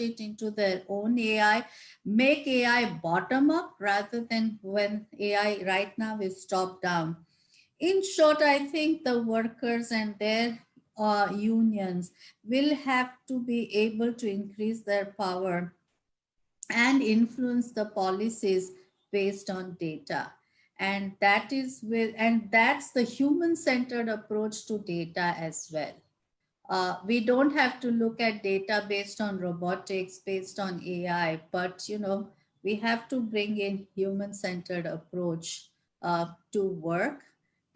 it into their own AI, make AI bottom up rather than when AI right now is top down. In short, I think the workers and their uh, unions will have to be able to increase their power and influence the policies based on data and that is with and that's the human-centered approach to data as well uh, we don't have to look at data based on robotics based on ai but you know we have to bring in human-centered approach uh, to work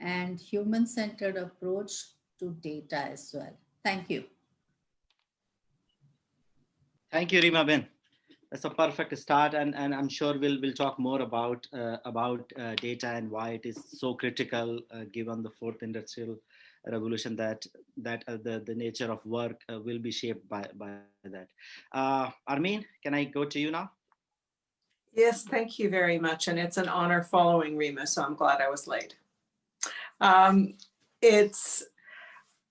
and human-centered approach to data as well. Thank you. Thank you reema ben. That's a perfect start and, and i'm sure we'll we'll talk more about uh, about uh, data and why it is so critical uh, given the fourth industrial revolution that that uh, the the nature of work uh, will be shaped by by that. Uh armine can i go to you now? Yes thank you very much and it's an honor following reema so i'm glad i was late. Um, it's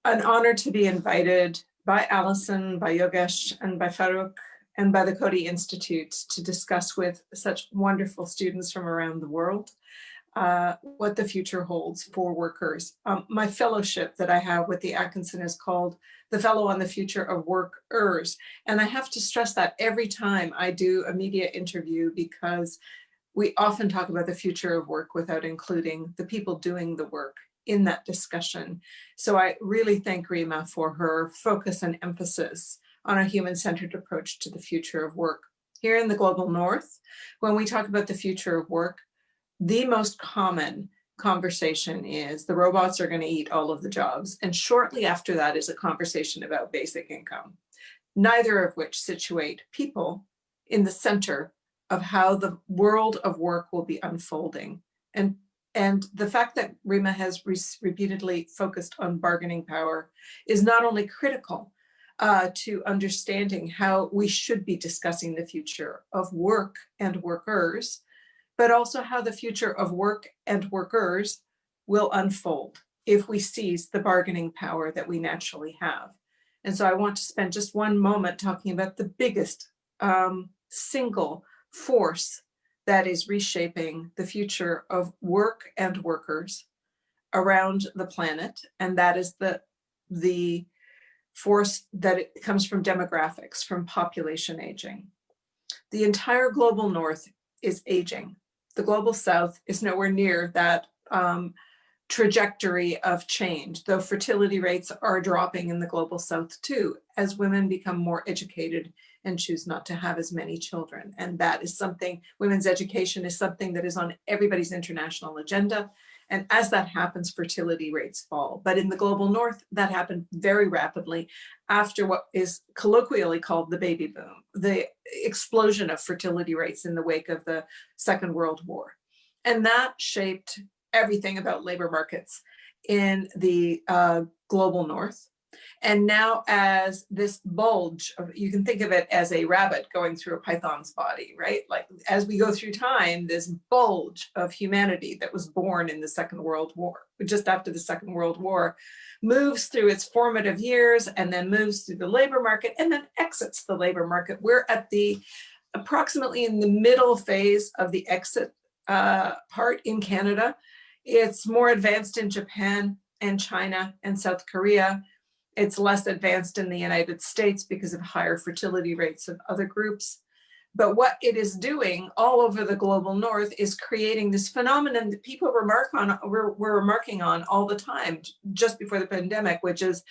an honor to be invited by Allison, by Yogesh, and by Farooq and by the Coady Institute to discuss with such wonderful students from around the world uh, what the future holds for workers. Um, my fellowship that I have with the Atkinson is called the Fellow on the Future of Workers. And I have to stress that every time I do a media interview because we often talk about the future of work without including the people doing the work in that discussion. So I really thank Reema for her focus and emphasis on a human-centered approach to the future of work. Here in the global north, when we talk about the future of work, the most common conversation is the robots are going to eat all of the jobs. And shortly after that is a conversation about basic income, neither of which situate people in the center of how the world of work will be unfolding. And, and the fact that Reema has re repeatedly focused on bargaining power is not only critical, uh, to understanding how we should be discussing the future of work and workers, but also how the future of work and workers will unfold if we seize the bargaining power that we naturally have. And so I want to spend just one moment talking about the biggest um, single force that is reshaping the future of work and workers around the planet. And that is the, the force that it comes from demographics, from population aging. The entire global north is aging. The global south is nowhere near that um, trajectory of change, though fertility rates are dropping in the global south too, as women become more educated and choose not to have as many children. And that is something, women's education is something that is on everybody's international agenda. And as that happens, fertility rates fall. But in the global north, that happened very rapidly after what is colloquially called the baby boom, the explosion of fertility rates in the wake of the Second World War. And that shaped everything about labor markets in the uh, global north. And now as this bulge, you can think of it as a rabbit going through a python's body, right? Like as we go through time, this bulge of humanity that was born in the Second World War, just after the Second World War, moves through its formative years and then moves through the labor market and then exits the labor market. We're at the approximately in the middle phase of the exit uh, part in Canada. It's more advanced in Japan and China and South Korea. It's less advanced in the United States because of higher fertility rates of other groups. But what it is doing all over the global north is creating this phenomenon that people remark on, we're, remarking on all the time, just before the pandemic, which is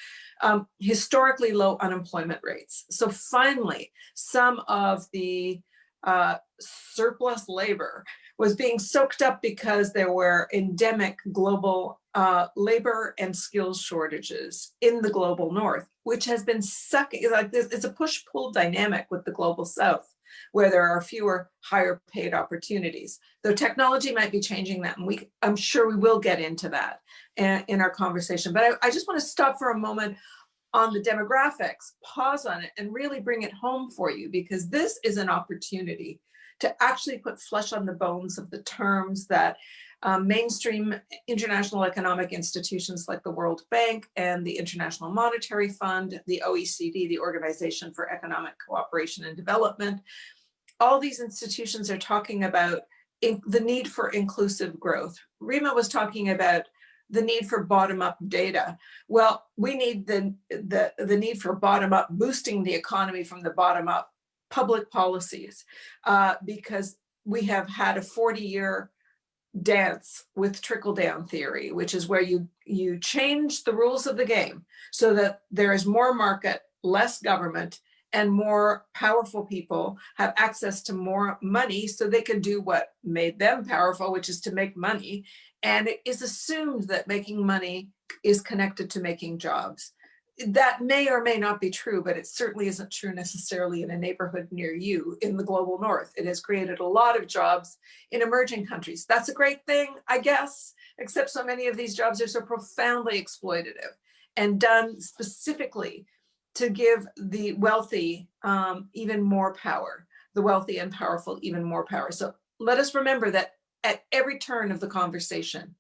um, historically low unemployment rates. So finally, some of the uh, surplus labor was being soaked up because there were endemic global uh, labor and skills shortages in the global north, which has been sucking, like this, it's a push-pull dynamic with the global south, where there are fewer higher paid opportunities. Though technology might be changing that, and we, I'm sure we will get into that in, in our conversation. But I, I just want to stop for a moment on the demographics, pause on it, and really bring it home for you, because this is an opportunity to actually put flesh on the bones of the terms that um, mainstream international economic institutions like the World Bank and the International Monetary Fund, the OECD, the Organization for Economic Cooperation and Development. All these institutions are talking about the need for inclusive growth. Reema was talking about the need for bottom-up data. Well, we need the, the, the need for bottom-up boosting the economy from the bottom-up public policies uh, because we have had a 40-year dance with trickle-down theory, which is where you, you change the rules of the game so that there is more market, less government, and more powerful people have access to more money so they can do what made them powerful, which is to make money. And it is assumed that making money is connected to making jobs. That may or may not be true, but it certainly isn't true necessarily in a neighborhood near you in the global north. It has created a lot of jobs in emerging countries. That's a great thing, I guess, except so many of these jobs are so profoundly exploitative and done specifically to give the wealthy um, even more power, the wealthy and powerful even more power. So let us remember that at every turn of the conversation,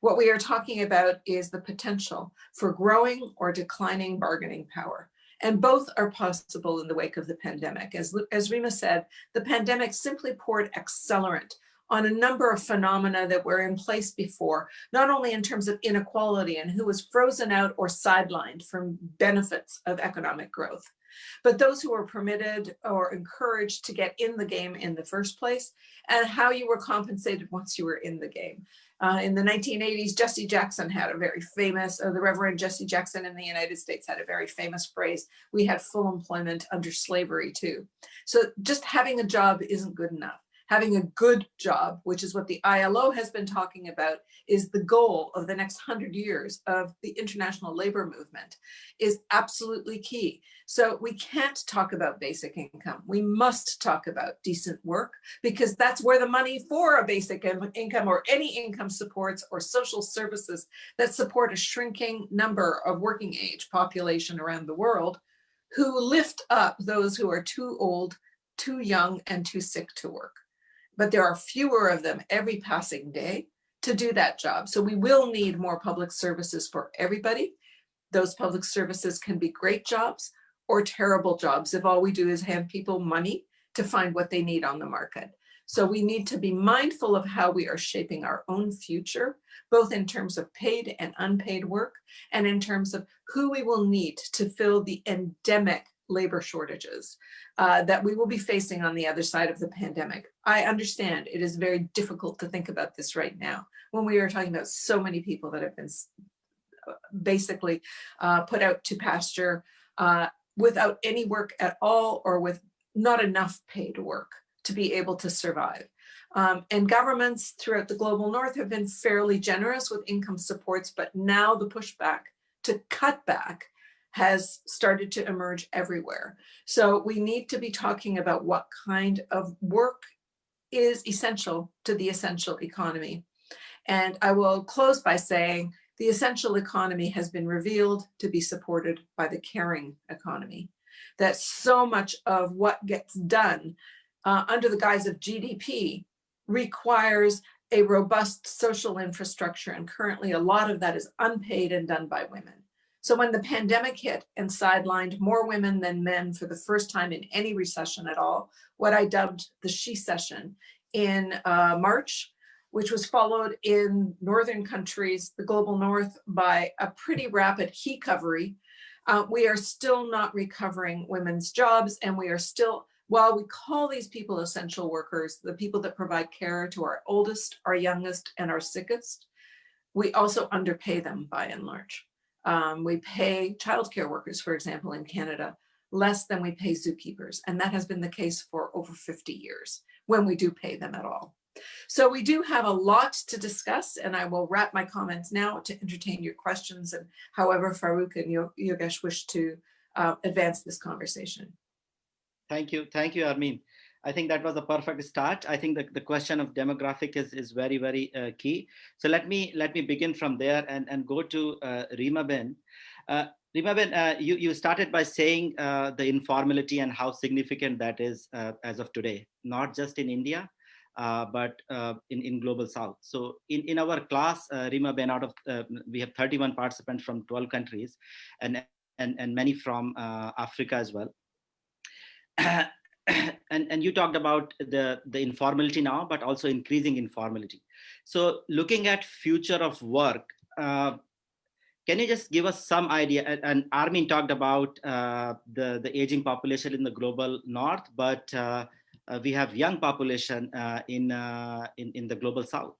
what we are talking about is the potential for growing or declining bargaining power. And both are possible in the wake of the pandemic. As, as Reema said, the pandemic simply poured accelerant on a number of phenomena that were in place before, not only in terms of inequality and who was frozen out or sidelined from benefits of economic growth, but those who were permitted or encouraged to get in the game in the first place and how you were compensated once you were in the game. Uh, in the 1980s, Jesse Jackson had a very famous, uh, the Reverend Jesse Jackson in the United States had a very famous phrase, we had full employment under slavery too. So just having a job isn't good enough having a good job, which is what the ILO has been talking about, is the goal of the next hundred years of the international labor movement, is absolutely key. So we can't talk about basic income. We must talk about decent work because that's where the money for a basic income or any income supports or social services that support a shrinking number of working age population around the world who lift up those who are too old, too young, and too sick to work but there are fewer of them every passing day to do that job. So we will need more public services for everybody. Those public services can be great jobs or terrible jobs if all we do is hand people money to find what they need on the market. So we need to be mindful of how we are shaping our own future, both in terms of paid and unpaid work, and in terms of who we will need to fill the endemic labor shortages uh, that we will be facing on the other side of the pandemic. I understand it is very difficult to think about this right now when we are talking about so many people that have been basically uh, put out to pasture uh, without any work at all or with not enough paid work to be able to survive. Um, and governments throughout the global north have been fairly generous with income supports, but now the pushback to cut back has started to emerge everywhere. So we need to be talking about what kind of work is essential to the essential economy. And I will close by saying the essential economy has been revealed to be supported by the caring economy. That so much of what gets done uh, under the guise of GDP requires a robust social infrastructure. And currently a lot of that is unpaid and done by women. So when the pandemic hit and sidelined more women than men for the first time in any recession at all, what I dubbed the she-cession in uh, March, which was followed in northern countries, the global north, by a pretty rapid he-covery, uh, we are still not recovering women's jobs and we are still, while we call these people essential workers, the people that provide care to our oldest, our youngest, and our sickest, we also underpay them by and large. Um, we pay childcare workers, for example, in Canada, less than we pay zookeepers. And that has been the case for over 50 years when we do pay them at all. So we do have a lot to discuss and I will wrap my comments now to entertain your questions and however Farooq and Yogesh wish to uh, advance this conversation. Thank you. Thank you, Armine. I think that was a perfect start. I think the, the question of demographic is, is very, very uh, key. So let me let me begin from there and, and go to uh, Reema Ben. Uh, Reema Ben, uh, you, you started by saying uh, the informality and how significant that is uh, as of today, not just in India, uh, but in, in global south. So in, in our class, Reema Ben, out of, we have 31 participants from 12 countries and, and, and many from Africa as well. and, and you talked about the, the informality now, but also increasing informality. So looking at future of work, uh, can you just give us some idea? And, Armine talked about uh, the, the aging population in the global north, but uh, uh, we have young population uh, in, uh, in, in the global south.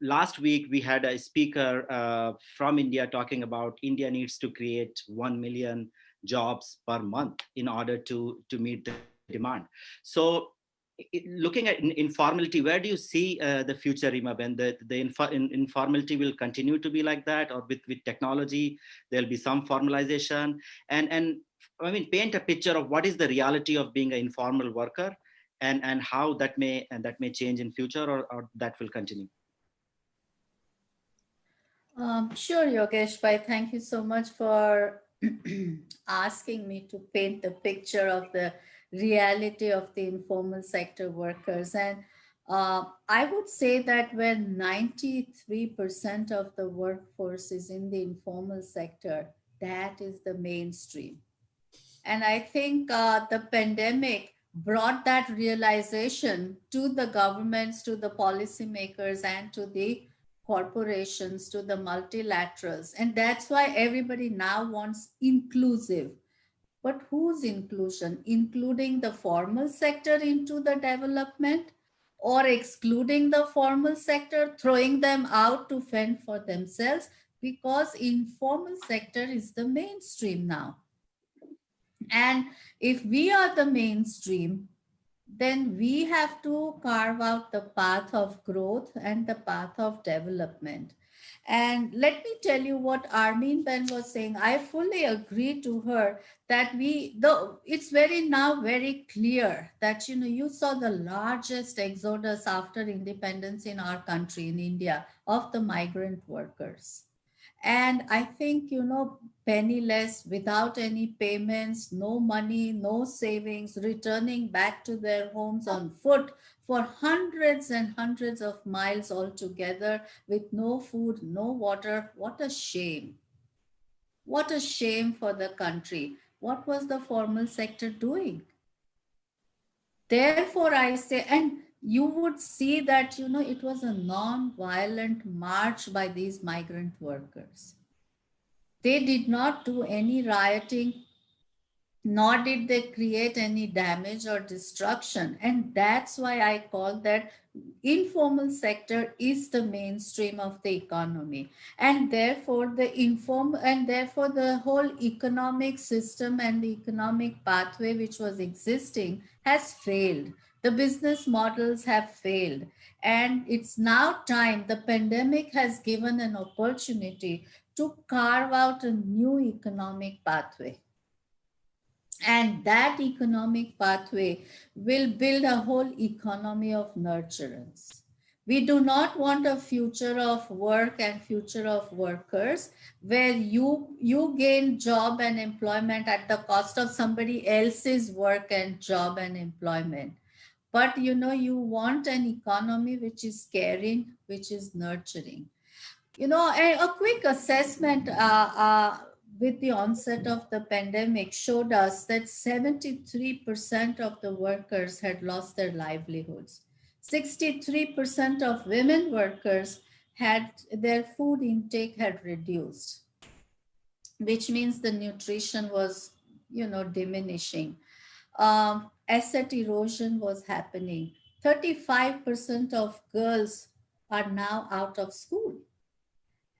Last week, we had a speaker from India talking about India needs to create 1 million jobs per month in order to, to meet the demand. So looking at informality, where do you see uh, the future, Reema Ben? The, the info, in, informality will continue to be like that, or with, with technology, there'll be some formalization. And, and I mean, paint a picture of what is the reality of being an informal worker and, and how that may, and that may change in future or, or that will continue. Um, sure, Yogesh Bhai, thank you so much for asking me to paint the picture of the reality of the informal sector workers. And uh, I would say that when 93% of the workforce is in the informal sector, that is the mainstream. And I think uh, the pandemic brought that realization to the governments, to the policymakers, and to the corporations, to the multilaterals. And that's why everybody now wants inclusive but whose inclusion? Including the formal sector into the development or excluding the formal sector, throwing them out to fend for themselves because informal sector is the mainstream now. And if we are the mainstream, then we have to carve out the path of growth and the path of development. And let me tell you what Armine Ben was saying. I fully agree to her that we, though it's very now very clear that, you know, you saw the largest exodus after independence in our country, in India, of the migrant workers. And I think, you know, penniless, without any payments, no money, no savings, returning back to their homes on foot for hundreds and hundreds of miles altogether with no food, no water. What a shame. What a shame for the country. What was the formal sector doing? Therefore, I say, and you would see that, you know, it was a non-violent march by these migrant workers. They did not do any rioting, nor did they create any damage or destruction. And that's why I call that informal sector is the mainstream of the economy. And therefore the inform and therefore the whole economic system and the economic pathway which was existing has failed. The business models have failed. And it's now time, the pandemic has given an opportunity to carve out a new economic pathway. And that economic pathway will build a whole economy of nurturance. We do not want a future of work and future of workers where you, you gain job and employment at the cost of somebody else's work and job and employment. But you know, you want an economy which is caring, which is nurturing. You know, a, a quick assessment uh, uh, with the onset of the pandemic showed us that 73% of the workers had lost their livelihoods. 63% of women workers had their food intake had reduced, which means the nutrition was, you know, diminishing. Um, asset erosion was happening. 35% of girls are now out of school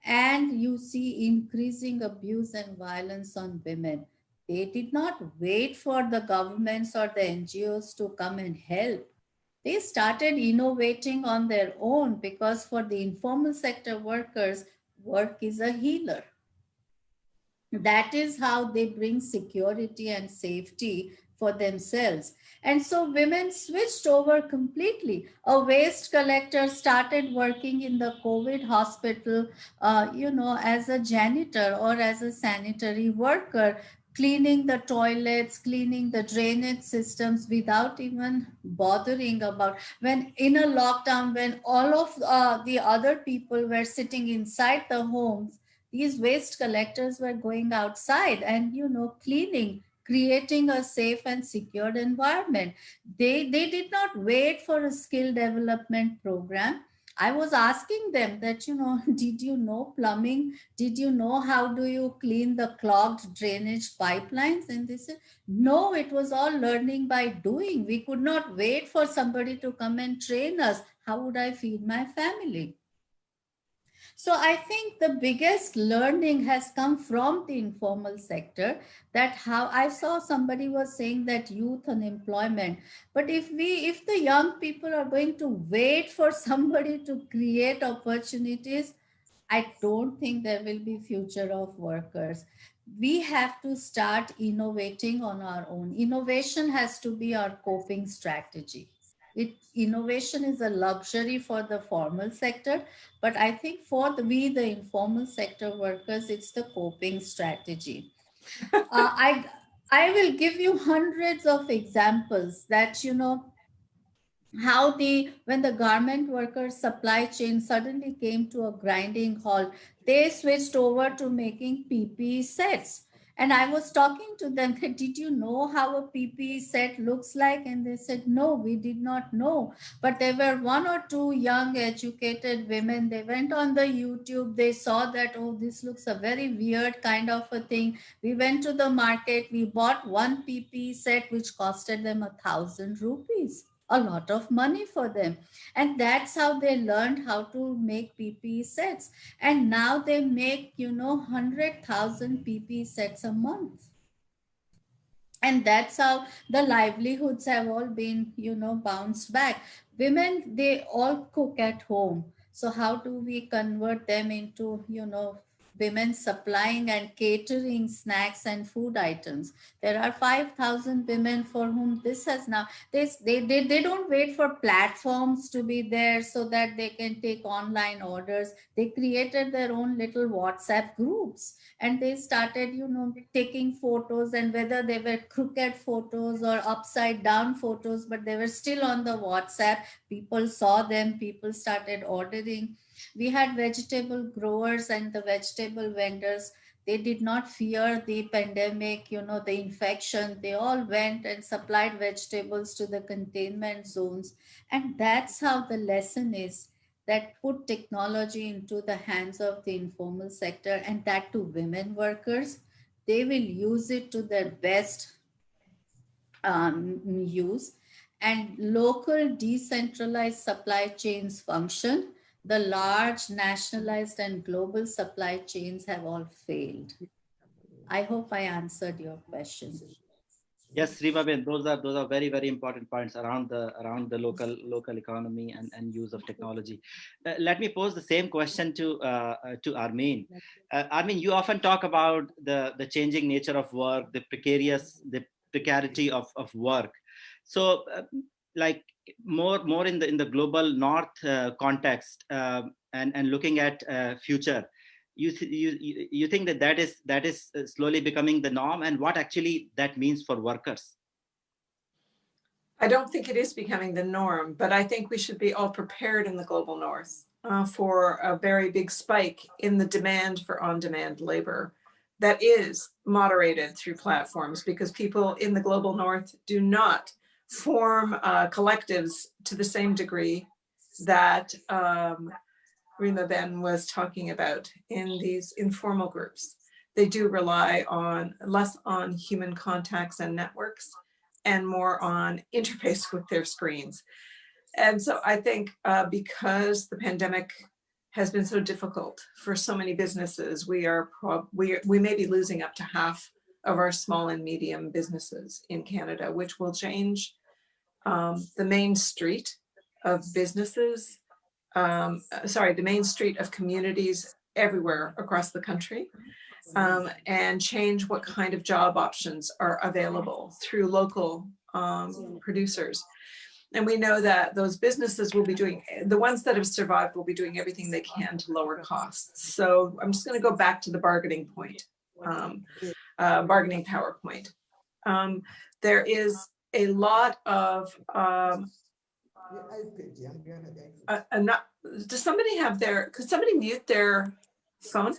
and you see increasing abuse and violence on women. They did not wait for the governments or the NGOs to come and help. They started innovating on their own because for the informal sector workers, work is a healer. That is how they bring security and safety for themselves. And so women switched over completely. A waste collector started working in the COVID hospital, uh, you know, as a janitor or as a sanitary worker, cleaning the toilets, cleaning the drainage systems without even bothering about when in a lockdown, when all of uh, the other people were sitting inside the homes, these waste collectors were going outside and, you know, cleaning, creating a safe and secured environment. They, they did not wait for a skill development program I was asking them that, you know, did you know plumbing? Did you know how do you clean the clogged drainage pipelines? And they said, no, it was all learning by doing. We could not wait for somebody to come and train us. How would I feed my family? So I think the biggest learning has come from the informal sector that how I saw somebody was saying that youth unemployment. But if we, if the young people are going to wait for somebody to create opportunities, I don't think there will be future of workers. We have to start innovating on our own. Innovation has to be our coping strategy it innovation is a luxury for the formal sector but i think for the we the informal sector workers it's the coping strategy. Uh, i i will give you hundreds of examples that you know how the when the garment workers supply chain suddenly came to a grinding halt they switched over to making ppe sets and I was talking to them, did you know how a PPE set looks like? And they said, no, we did not know. But there were one or two young educated women. They went on the YouTube. They saw that, oh, this looks a very weird kind of a thing. We went to the market. We bought one PPE set, which costed them a thousand rupees a lot of money for them. And that's how they learned how to make PPE sets. And now they make, you know, 100,000 PPE sets a month. And that's how the livelihoods have all been, you know, bounced back. Women, they all cook at home. So how do we convert them into, you know, women supplying and catering snacks and food items. There are 5,000 women for whom this has now, they, they, they, they don't wait for platforms to be there so that they can take online orders. They created their own little WhatsApp groups and they started, you know, taking photos and whether they were crooked photos or upside down photos, but they were still on the WhatsApp. People saw them, people started ordering we had vegetable growers and the vegetable vendors. They did not fear the pandemic, you know, the infection. They all went and supplied vegetables to the containment zones. And that's how the lesson is that put technology into the hands of the informal sector and that to women workers. They will use it to their best um, use and local decentralized supply chains function the large nationalized and global supply chains have all failed. I hope I answered your question. Yes, Reemaben, those are those are very very important points around the around the local local economy and, and use of technology. Uh, let me pose the same question to uh, uh, to Armine. Uh, Armine, you often talk about the the changing nature of work, the precarious the precarity of of work. So, uh, like more more in the in the global north uh, context uh, and and looking at uh, future you, you you think that that is that is uh, slowly becoming the norm? And what actually that means for workers? I don't think it is becoming the norm but i think we should be all prepared in the global north uh, for a very big spike in the demand for on-demand labor that is moderated through platforms because people in the global north do not form uh, collectives to the same degree that um, Reema Ben was talking about in these informal groups. They do rely on less on human contacts and networks and more on interface with their screens. And so I think uh, because the pandemic has been so difficult for so many businesses, we are we, we may be losing up to half of our small and medium businesses in Canada, which will change um, the main street of businesses, um, uh, sorry, the main street of communities everywhere across the country um, and change what kind of job options are available through local um, producers. And we know that those businesses will be doing, the ones that have survived will be doing everything they can to lower costs. So I'm just gonna go back to the bargaining point um, uh, bargaining PowerPoint. Um, there is a lot of um, uh, not, does somebody have their, could somebody mute their phone?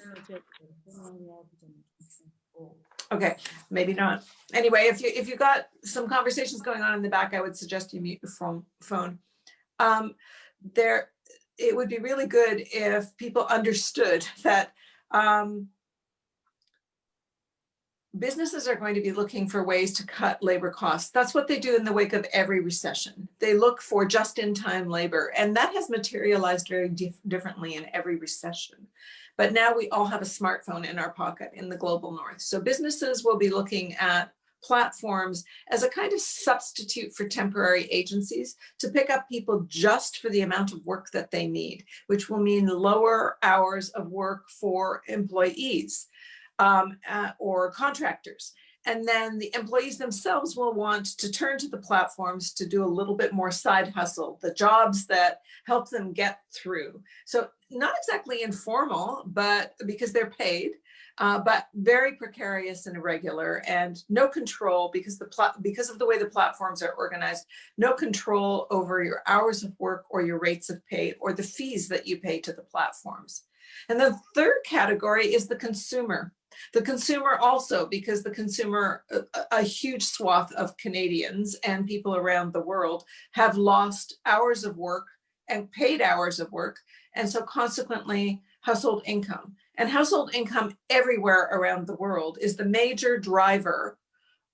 Okay, maybe not. Anyway, if you, if you got some conversations going on in the back, I would suggest you mute your phone, phone. Um, there, it would be really good if people understood that um, businesses are going to be looking for ways to cut labor costs. That's what they do in the wake of every recession. They look for just-in-time labor, and that has materialized very dif differently in every recession. But now we all have a smartphone in our pocket in the global north. So businesses will be looking at platforms as a kind of substitute for temporary agencies to pick up people just for the amount of work that they need, which will mean lower hours of work for employees um, uh, or contractors. And then the employees themselves will want to turn to the platforms to do a little bit more side hustle, the jobs that help them get through. So not exactly informal, but because they're paid, uh, but very precarious and irregular and no control because the because of the way the platforms are organized, no control over your hours of work or your rates of pay or the fees that you pay to the platforms. And the third category is the consumer. The consumer also, because the consumer, a, a, huge swath of Canadians and people around the world have lost hours of work and paid hours of work. And so consequently, household income. And household income everywhere around the world is the major driver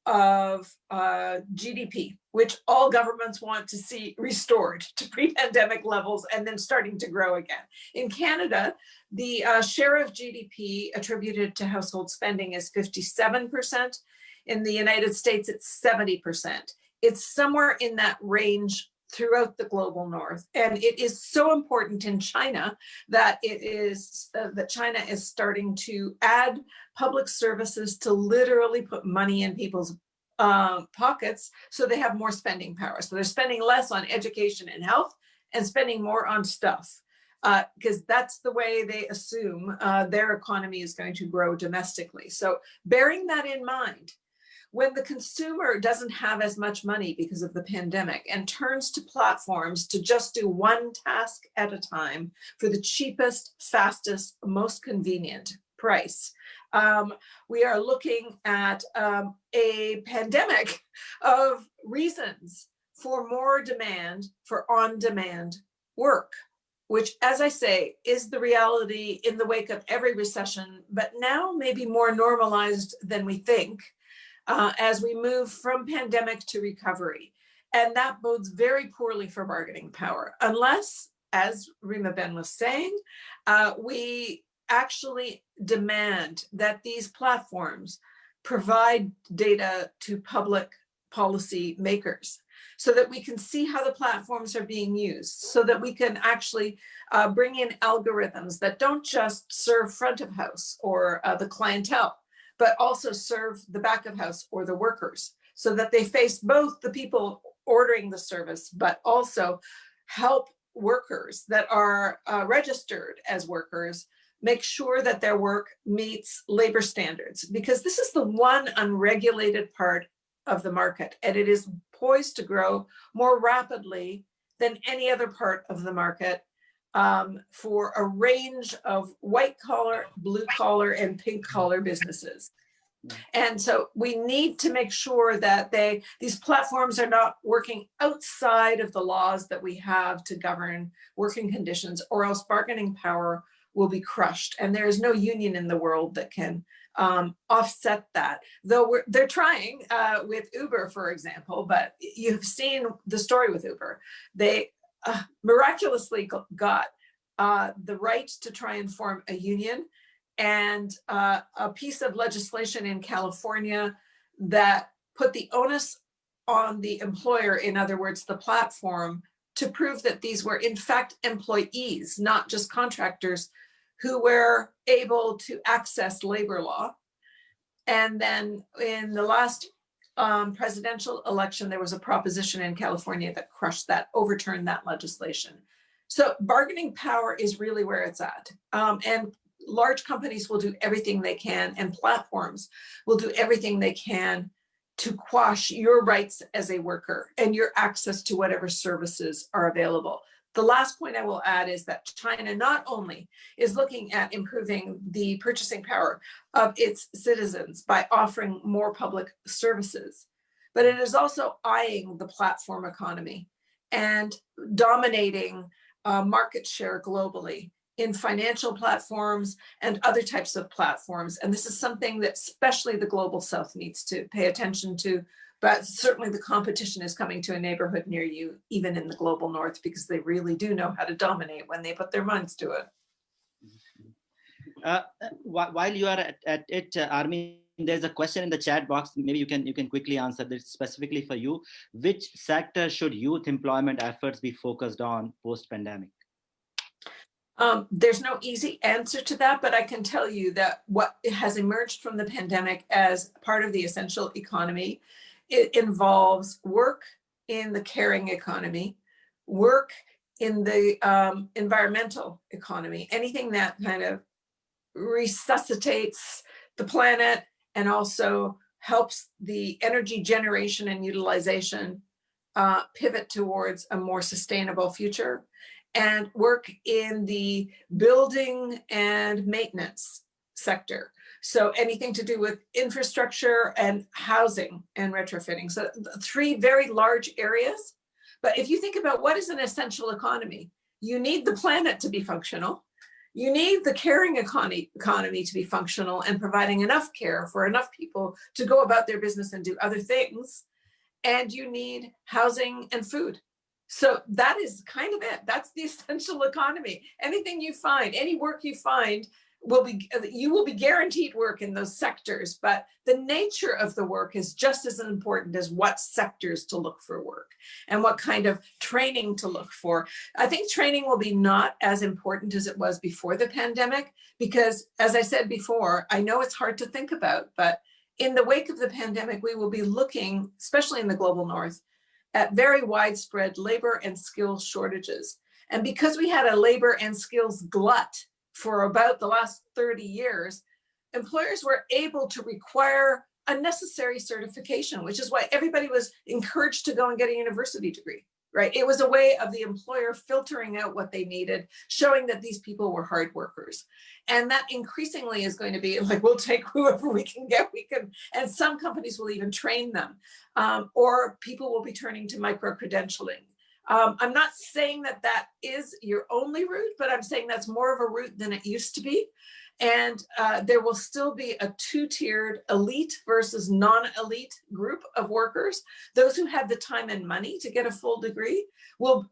of uh, GDP, which all governments want to see restored to pre-pandemic levels and then starting to grow again. In Canada, the uh, share of GDP attributed to household spending is 57%. In the United States, it's 70%. It's somewhere in that range throughout the global north. And it is so important in China that it is uh, that China is starting to add public services to literally put money in people's uh, pockets so they have more spending power. So they're spending less on education and health and spending more on stuff because uh, that's the way they assume uh, their economy is going to grow domestically. So bearing that in mind, when the consumer doesn't have as much money because of the pandemic and turns to platforms to just do one task at a time for the cheapest, fastest, most convenient price, um, we are looking at um, a pandemic of reasons for more demand for on-demand work which, as I say, is the reality in the wake of every recession, but now maybe more normalized than we think uh, as we move from pandemic to recovery. And that bodes very poorly for bargaining power, unless, as Reema Ben was saying, uh, we actually demand that these platforms provide data to public policy makers so that we can see how the platforms are being used, so that we can actually uh, bring in algorithms that don't just serve front of house or uh, the clientele, but also serve the back of house or the workers, so that they face both the people ordering the service, but also help workers that are uh, registered as workers make sure that their work meets labor standards because this is the one unregulated part of the market and it is poised to grow more rapidly than any other part of the market um, for a range of white collar, blue collar, and pink collar businesses. And so we need to make sure that they these platforms are not working outside of the laws that we have to govern working conditions or else bargaining power will be crushed. And there is no union in the world that can um, offset that. Though they're trying uh, with Uber, for example, but you've seen the story with Uber. They uh, miraculously got uh, the right to try and form a union and uh, a piece of legislation in California that put the onus on the employer, in other words, the platform, to prove that these were in fact employees, not just contractors who were able to access labor law. And then in the last um, presidential election, there was a proposition in California that crushed that, overturned that legislation. So bargaining power is really where it's at. Um, and large companies will do everything they can and platforms will do everything they can to quash your rights as a worker and your access to whatever services are available. The last point I will add is that China not only is looking at improving the purchasing power of its citizens by offering more public services, but it is also eyeing the platform economy and dominating uh, market share globally in financial platforms and other types of platforms. And this is something that especially the global south needs to pay attention to but certainly the competition is coming to a neighborhood near you, even in the global north, because they really do know how to dominate when they put their minds to it. Uh, uh while you are at, at it, uh, Armine, there's a question in the chat box. Maybe you can you can quickly answer this specifically for you. Which sector should youth employment efforts be focused on post pandemic? Um, there's no easy answer to that, but I can tell you that what has emerged from the pandemic as part of the essential economy it involves work in the caring economy, work in the um, environmental economy, anything that kind of resuscitates the planet and also helps the energy generation and utilization uh, pivot towards a more sustainable future and work in the building and maintenance sector. So anything to do with infrastructure and housing and retrofitting. So three very large areas. But if you think about what is an essential economy, you need the planet to be functional. You need the caring economy, economy to be functional and providing enough care for enough people to go about their business and do other things. And you need housing and food. So that is kind of it. That's the essential economy. Anything you find, any work you find will be you will be guaranteed work in those sectors but the nature of the work is just as important as what sectors to look for work and what kind of training to look for i think training will be not as important as it was before the pandemic because as i said before i know it's hard to think about but in the wake of the pandemic we will be looking especially in the global north at very widespread labor and skills shortages. And because we had a labor and skills glut for about the last 30 years, employers were able to require a necessary certification, which is why everybody was encouraged to go and get a university degree, right? It was a way of the employer filtering out what they needed, showing that these people were hard workers. And that increasingly is going to be like, we'll take whoever we can get, we can, and some companies will even train them, um, or people will be turning to micro-credentialing um, I'm not saying that that is your only route, but I'm saying that's more of a route than it used to be. And uh, there will still be a two-tiered elite versus non-elite group of workers. Those who have the time and money to get a full degree will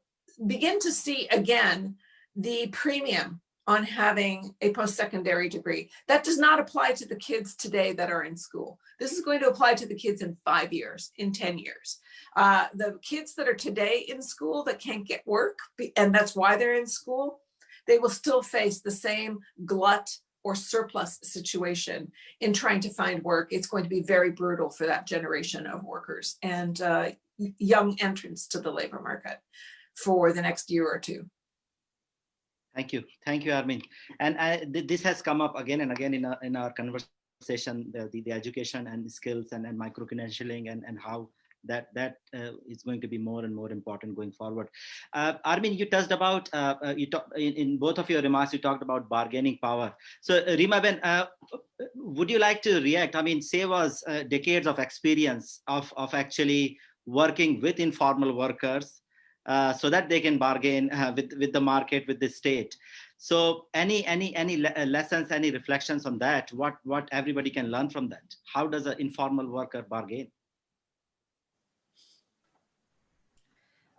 begin to see again the premium on having a post-secondary degree. That does not apply to the kids today that are in school. This is going to apply to the kids in five years, in 10 years. Uh, the kids that are today in school that can't get work, and that's why they're in school, they will still face the same glut or surplus situation in trying to find work. It's going to be very brutal for that generation of workers and uh, young entrants to the labor market for the next year or two. Thank you. Thank you, Armine. And uh, th this has come up again and again in our, in our conversation, the, the, the education and skills and, and micro-credentialing and, and how that that uh, is going to be more and more important going forward. Uh, Armine, you touched about uh, uh you talk, in, in, both of your remarks. You talked about bargaining power. So, uh, Reema Ben, uh, would you like to react? I mean, say was decades of experience of of actually working with informal workers uh, so that they can bargain uh, with with the market with the state so any any any le uh, lessons any reflections on that what what everybody can learn from that how does an informal worker bargain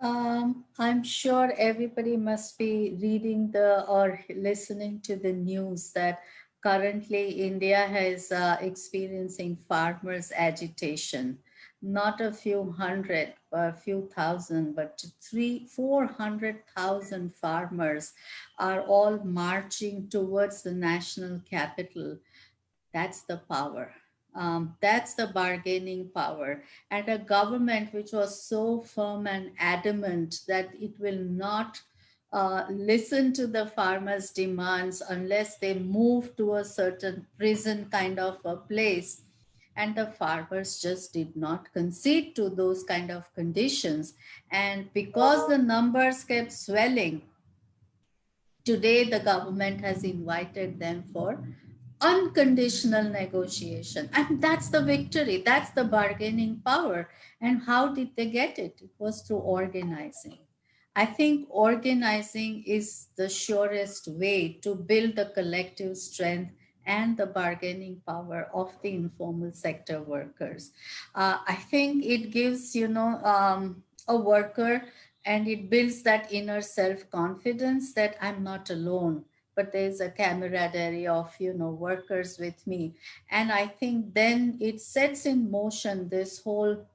um, i'm sure everybody must be reading the or listening to the news that currently india is uh, experiencing farmers agitation not a few hundred, a few thousand, but three, 400,000 farmers are all marching towards the national capital. That's the power. Um, that's the bargaining power. And a government which was so firm and adamant that it will not uh, listen to the farmers' demands, unless they move to a certain prison kind of a place. And the farmers just did not concede to those kind of conditions. And because the numbers kept swelling, today the government has invited them for unconditional negotiation. And that's the victory, that's the bargaining power. And how did they get it? It was through organizing. I think organizing is the surest way to build the collective strength and the bargaining power of the informal sector workers. Uh, I think it gives, you know, um, a worker and it builds that inner self-confidence that I'm not alone but there's a camaraderie of you know workers with me. And i think then it sets in motion this whole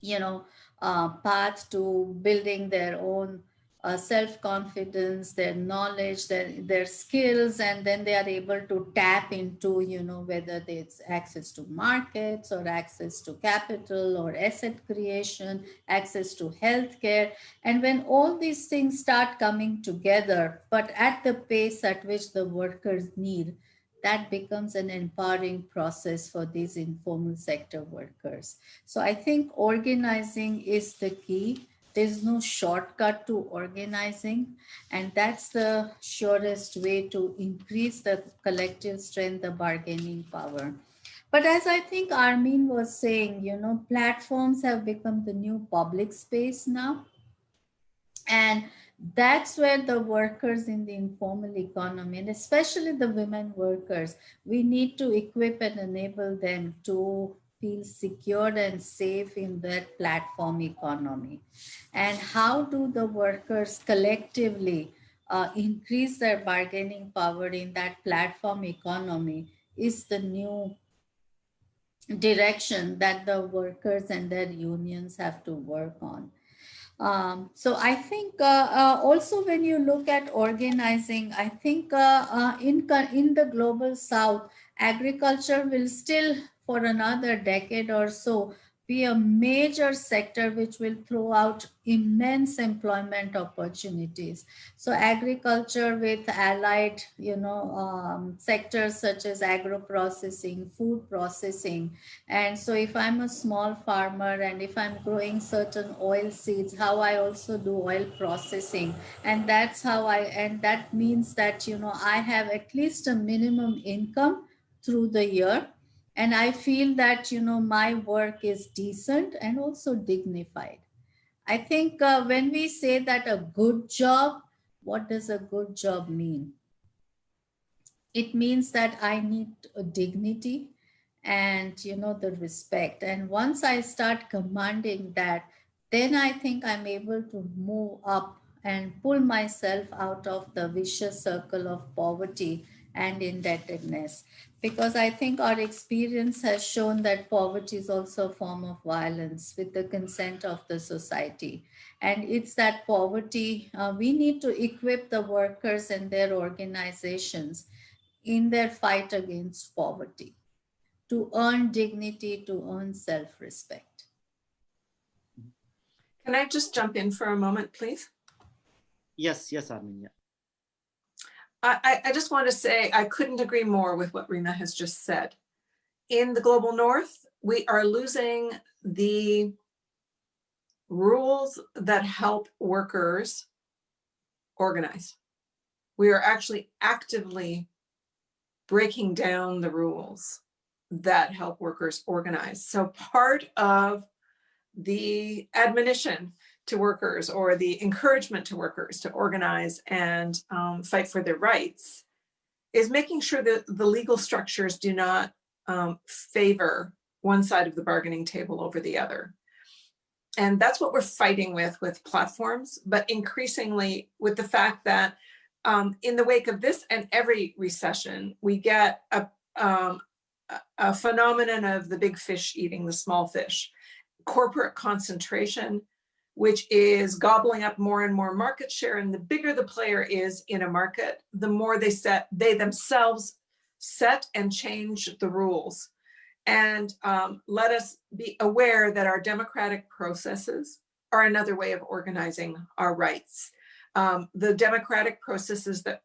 you know uh, path to building their own uh, self-confidence, their knowledge, their, their skills, and then they are able to tap into, you know, whether it's access to markets or access to capital or asset creation, access to healthcare. And when all these things start coming together, but at the pace at which the workers need, that becomes an empowering process for these informal sector workers. So I think organizing is the key there's no shortcut to organizing, and that's the surest way to increase the collective strength, the bargaining power. But as I think Armine was saying, you know, platforms have become the new public space now. And that's where the workers in the informal economy, and especially the women workers, we need to equip and enable them to feel secure and safe in that platform economy? And how do the workers collectively uh, increase their bargaining power in that platform economy is the new direction that the workers and their unions have to work on. Um, so I think uh, uh, also when you look at organizing, I think uh, uh in, in the global south, agriculture will still for another decade or so be a major sector which will throw out immense employment opportunities. So agriculture with allied, you know, um, sectors such as agro-processing, food processing. And so if I'm a small farmer and if I'm growing certain oil seeds, how I also do oil processing. And that's how I, and that means that, you know, I have at least a minimum income through the year and I feel that, you know, my work is decent and also dignified. I think uh, when we say that a good job, what does a good job mean? It means that I need a dignity and, you know, the respect. And once I start commanding that, then I think I'm able to move up and pull myself out of the vicious circle of poverty and indebtedness because I think our experience has shown that poverty is also a form of violence with the consent of the society. And it's that poverty, uh, we need to equip the workers and their organizations in their fight against poverty to earn dignity, to earn self-respect. Can I just jump in for a moment, please? Yes, yes, Armine, yeah. I, I just want to say I couldn't agree more with what Reema has just said. In the global north, we are losing the rules that help workers organize. We are actually actively breaking down the rules that help workers organize. So part of the admonition to workers or the encouragement to workers to organize and um, fight for their rights is making sure that the legal structures do not um, favor one side of the bargaining table over the other. And that's what we're fighting with with platforms, but increasingly with the fact that um, in the wake of this and every recession, we get a, um, a phenomenon of the big fish eating the small fish, corporate concentration, which is gobbling up more and more market share. And the bigger the player is in a market, the more they set, they themselves set and change the rules. And um, let us be aware that our democratic processes are another way of organizing our rights. Um, the democratic processes that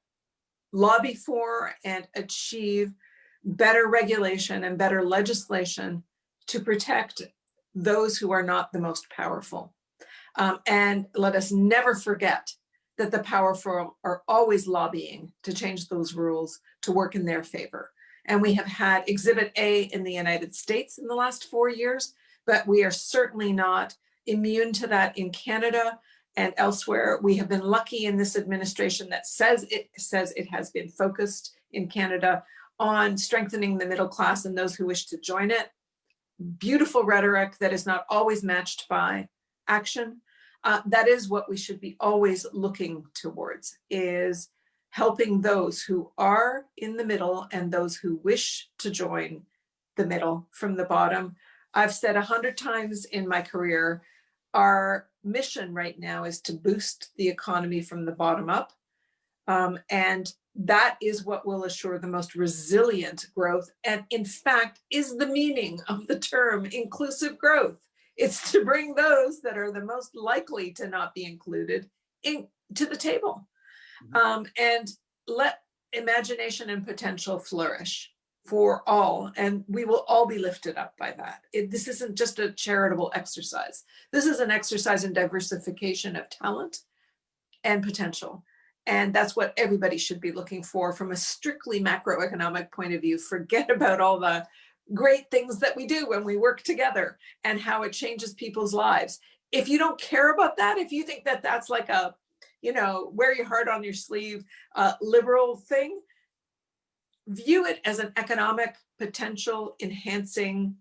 lobby for and achieve better regulation and better legislation to protect those who are not the most powerful. Um, and let us never forget that the powerful are always lobbying to change those rules to work in their favor. And we have had Exhibit A in the United States in the last four years, but we are certainly not immune to that in Canada and elsewhere. We have been lucky in this administration that says it says it has been focused in Canada on strengthening the middle class and those who wish to join it. Beautiful rhetoric that is not always matched by action. Uh, that is what we should be always looking towards is helping those who are in the middle and those who wish to join the middle from the bottom. I've said a hundred times in my career, our mission right now is to boost the economy from the bottom up. Um, and that is what will assure the most resilient growth. And in fact, is the meaning of the term inclusive growth. It's to bring those that are the most likely to not be included in, to the table mm-hmm. um, and let imagination and potential flourish for all and we will all be lifted up by that. It, this isn't just a charitable exercise. This is an exercise in diversification of talent and potential. And that's what everybody should be looking for from a strictly macroeconomic point of view. Forget about all the great things that we do when we work together and how it changes people's lives. If you don't care about that, if you think that that's like a, you know, wear your heart on your sleeve uh, liberal thing, view it as an economic potential enhancing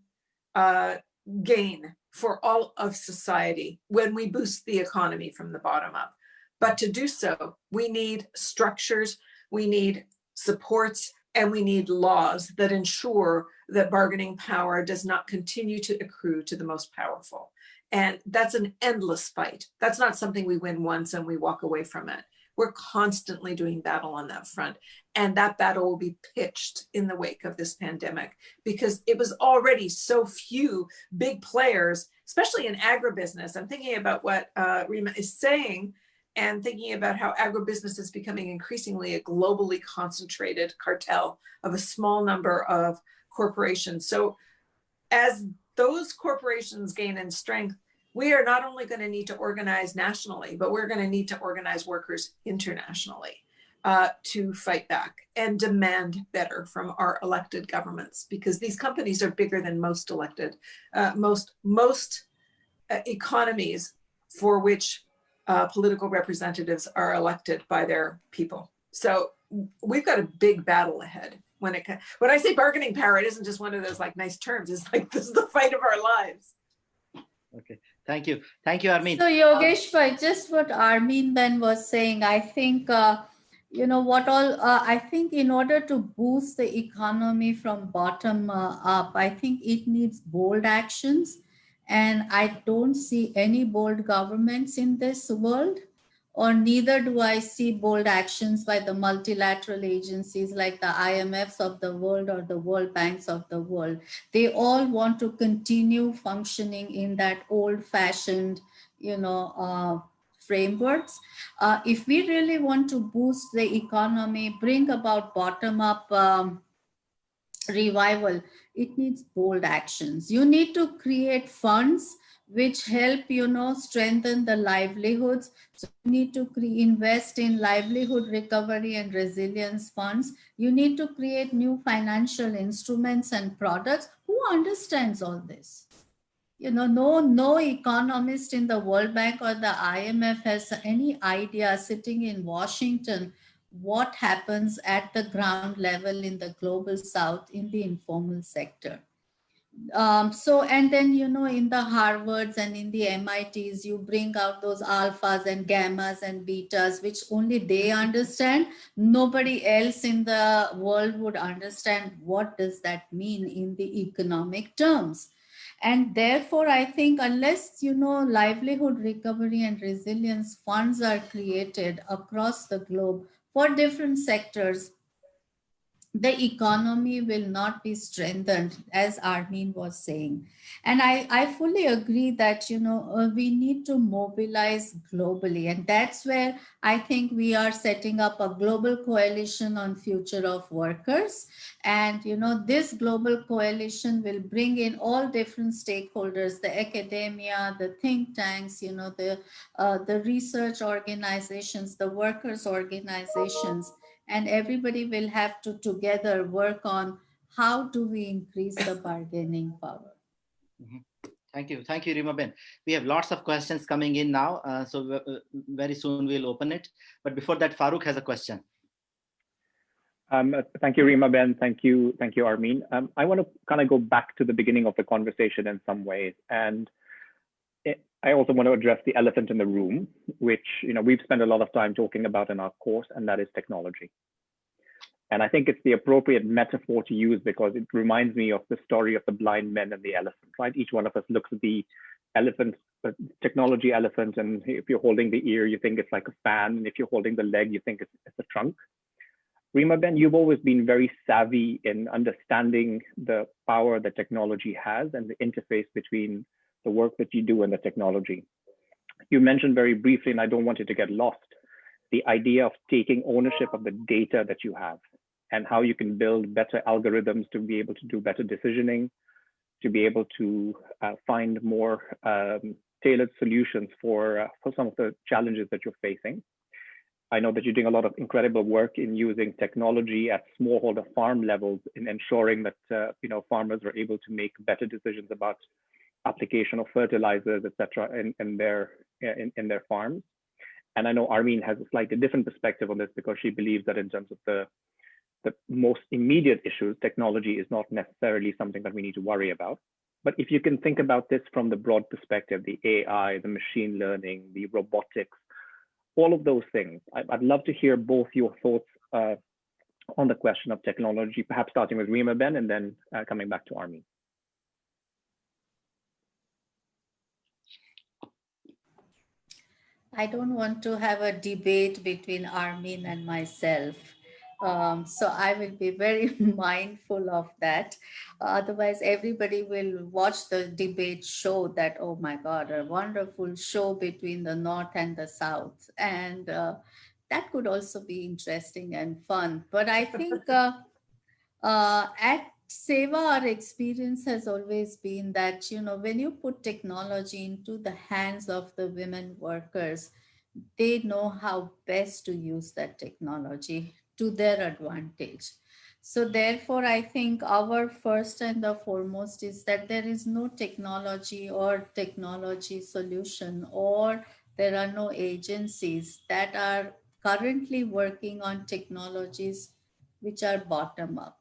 uh, gain for all of society when we boost the economy from the bottom up. But to do so, we need structures, we need supports, and we need laws that ensure that bargaining power does not continue to accrue to the most powerful. And that's an endless fight. That's not something we win once and we walk away from it. We're constantly doing battle on that front. And that battle will be pitched in the wake of this pandemic because it was already so few big players, especially in agribusiness. I'm thinking about what uh, Reema is saying and thinking about how agribusiness is becoming increasingly a globally concentrated cartel of a small number of corporations. So as those corporations gain in strength, we are not only going to need to organize nationally, but we're going to need to organize workers internationally uh, to fight back and demand better from our elected governments because these companies are bigger than most elected, uh, most, most uh, economies for which uh, political representatives are elected by their people. So we've got a big battle ahead when it when I say bargaining power, it isn't just one of those like nice terms. It's like this is the fight of our lives. Okay, thank you. Thank you, Armine. So Yogesh, by just what Armine then was saying, I think, uh, you know, what all, uh, I think in order to boost the economy from bottom uh, up, I think it needs bold actions. And I don't see any bold governments in this world or neither do I see bold actions by the multilateral agencies like the IMFs of the world or the World Banks of the world. They all want to continue functioning in that old fashioned, you know, uh, frameworks. Uh, if we really want to boost the economy, bring about bottom up um, revival, it needs bold actions. You need to create funds which help, you know, strengthen the livelihoods. So you need to invest in livelihood recovery and resilience funds. You need to create new financial instruments and products. Who understands all this? You know, no, no economist in the World Bank or the IMF has any idea sitting in Washington what happens at the ground level in the global south in the informal sector. Um, so and then you know in the harvards and in the mits you bring out those alphas and gammas and betas which only they understand. Nobody else in the world would understand what does that mean in the economic terms. And therefore i think unless you know livelihood recovery and resilience funds are created across the globe for different sectors the economy will not be strengthened, as Armine was saying. And I, I fully agree that, you know, uh, we need to mobilize globally. And that's where I think we are setting up a global coalition on future of workers. And, you know, this global coalition will bring in all different stakeholders, the academia, the think tanks, you know, the, uh, the research organizations, the workers organizations, and everybody will have to together work on how do we increase the bargaining power. Mm -hmm. Thank you. Thank you, Reemaben. We have lots of questions coming in now, uh, so uh, very soon we'll open it. But before that, Farouk has a question. Um, thank you, Reemaben. Thank you, thank you, Armine. Um, I want to kind of go back to the beginning of the conversation in some ways, and I also want to address the elephant in the room, which you know we've spent a lot of time talking about in our course, and that is technology. And I think it's the appropriate metaphor to use because it reminds me of the story of the blind men and the elephant, right? Each one of us looks at the elephant, the technology elephant, and if you're holding the ear, you think it's like a fan, and if you're holding the leg, you think it's, it's a trunk. Reemaben, you've always been very savvy in understanding the power that technology has and the interface between the work that you do and the technology. You mentioned very briefly, and I don't want it to get lost, the idea of taking ownership of the data that you have and how you can build better algorithms to be able to do better decisioning, to be able to uh, find more um, tailored solutions for, uh, for some of the challenges that you're facing. I know that you're doing a lot of incredible work in using technology at smallholder farm levels in ensuring that uh, you know farmers are able to make better decisions about application of fertilizers, etc., in, in their in, in their farms. And I know Armine has a slightly different perspective on this because she believes that in terms of the the most immediate issues, technology is not necessarily something that we need to worry about. But if you can think about this from the broad perspective, the AI, the machine learning, the robotics, all of those things, I'd love to hear both your thoughts uh, on the question of technology, perhaps starting with Reemaben and then uh, coming back to Armine. I don't want to have a debate between Armine and myself. Um, so I will be very mindful of that. Otherwise, everybody will watch the debate show that, oh my God, a wonderful show between the North and the South. And uh, that could also be interesting and fun. But I think uh, uh, at SEWA, our experience has always been that, you know, when you put technology into the hands of the women workers, they know how best to use that technology to their advantage. So therefore, I think our first and the foremost is that there is no technology or technology solution or there are no agencies that are currently working on technologies which are bottom up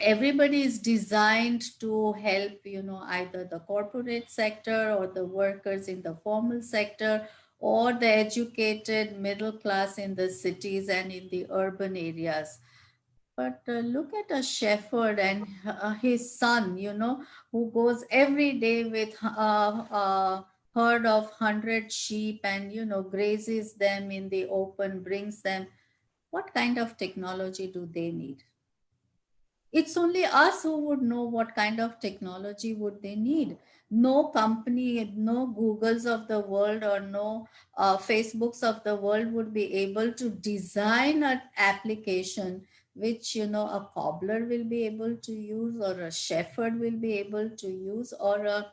everybody is designed to help, you know, either the corporate sector or the workers in the formal sector or the educated middle class in the cities and in the urban areas. But uh, look at a shepherd and uh, his son, you know, who goes every day with uh, a herd of 100 sheep and, you know, grazes them in the open, brings them. What kind of technology do they need? It's only us who would know what kind of technology would they need. No company no googles of the world or no uh, facebooks of the world would be able to design an application which you know a cobbler will be able to use or a shepherd will be able to use or a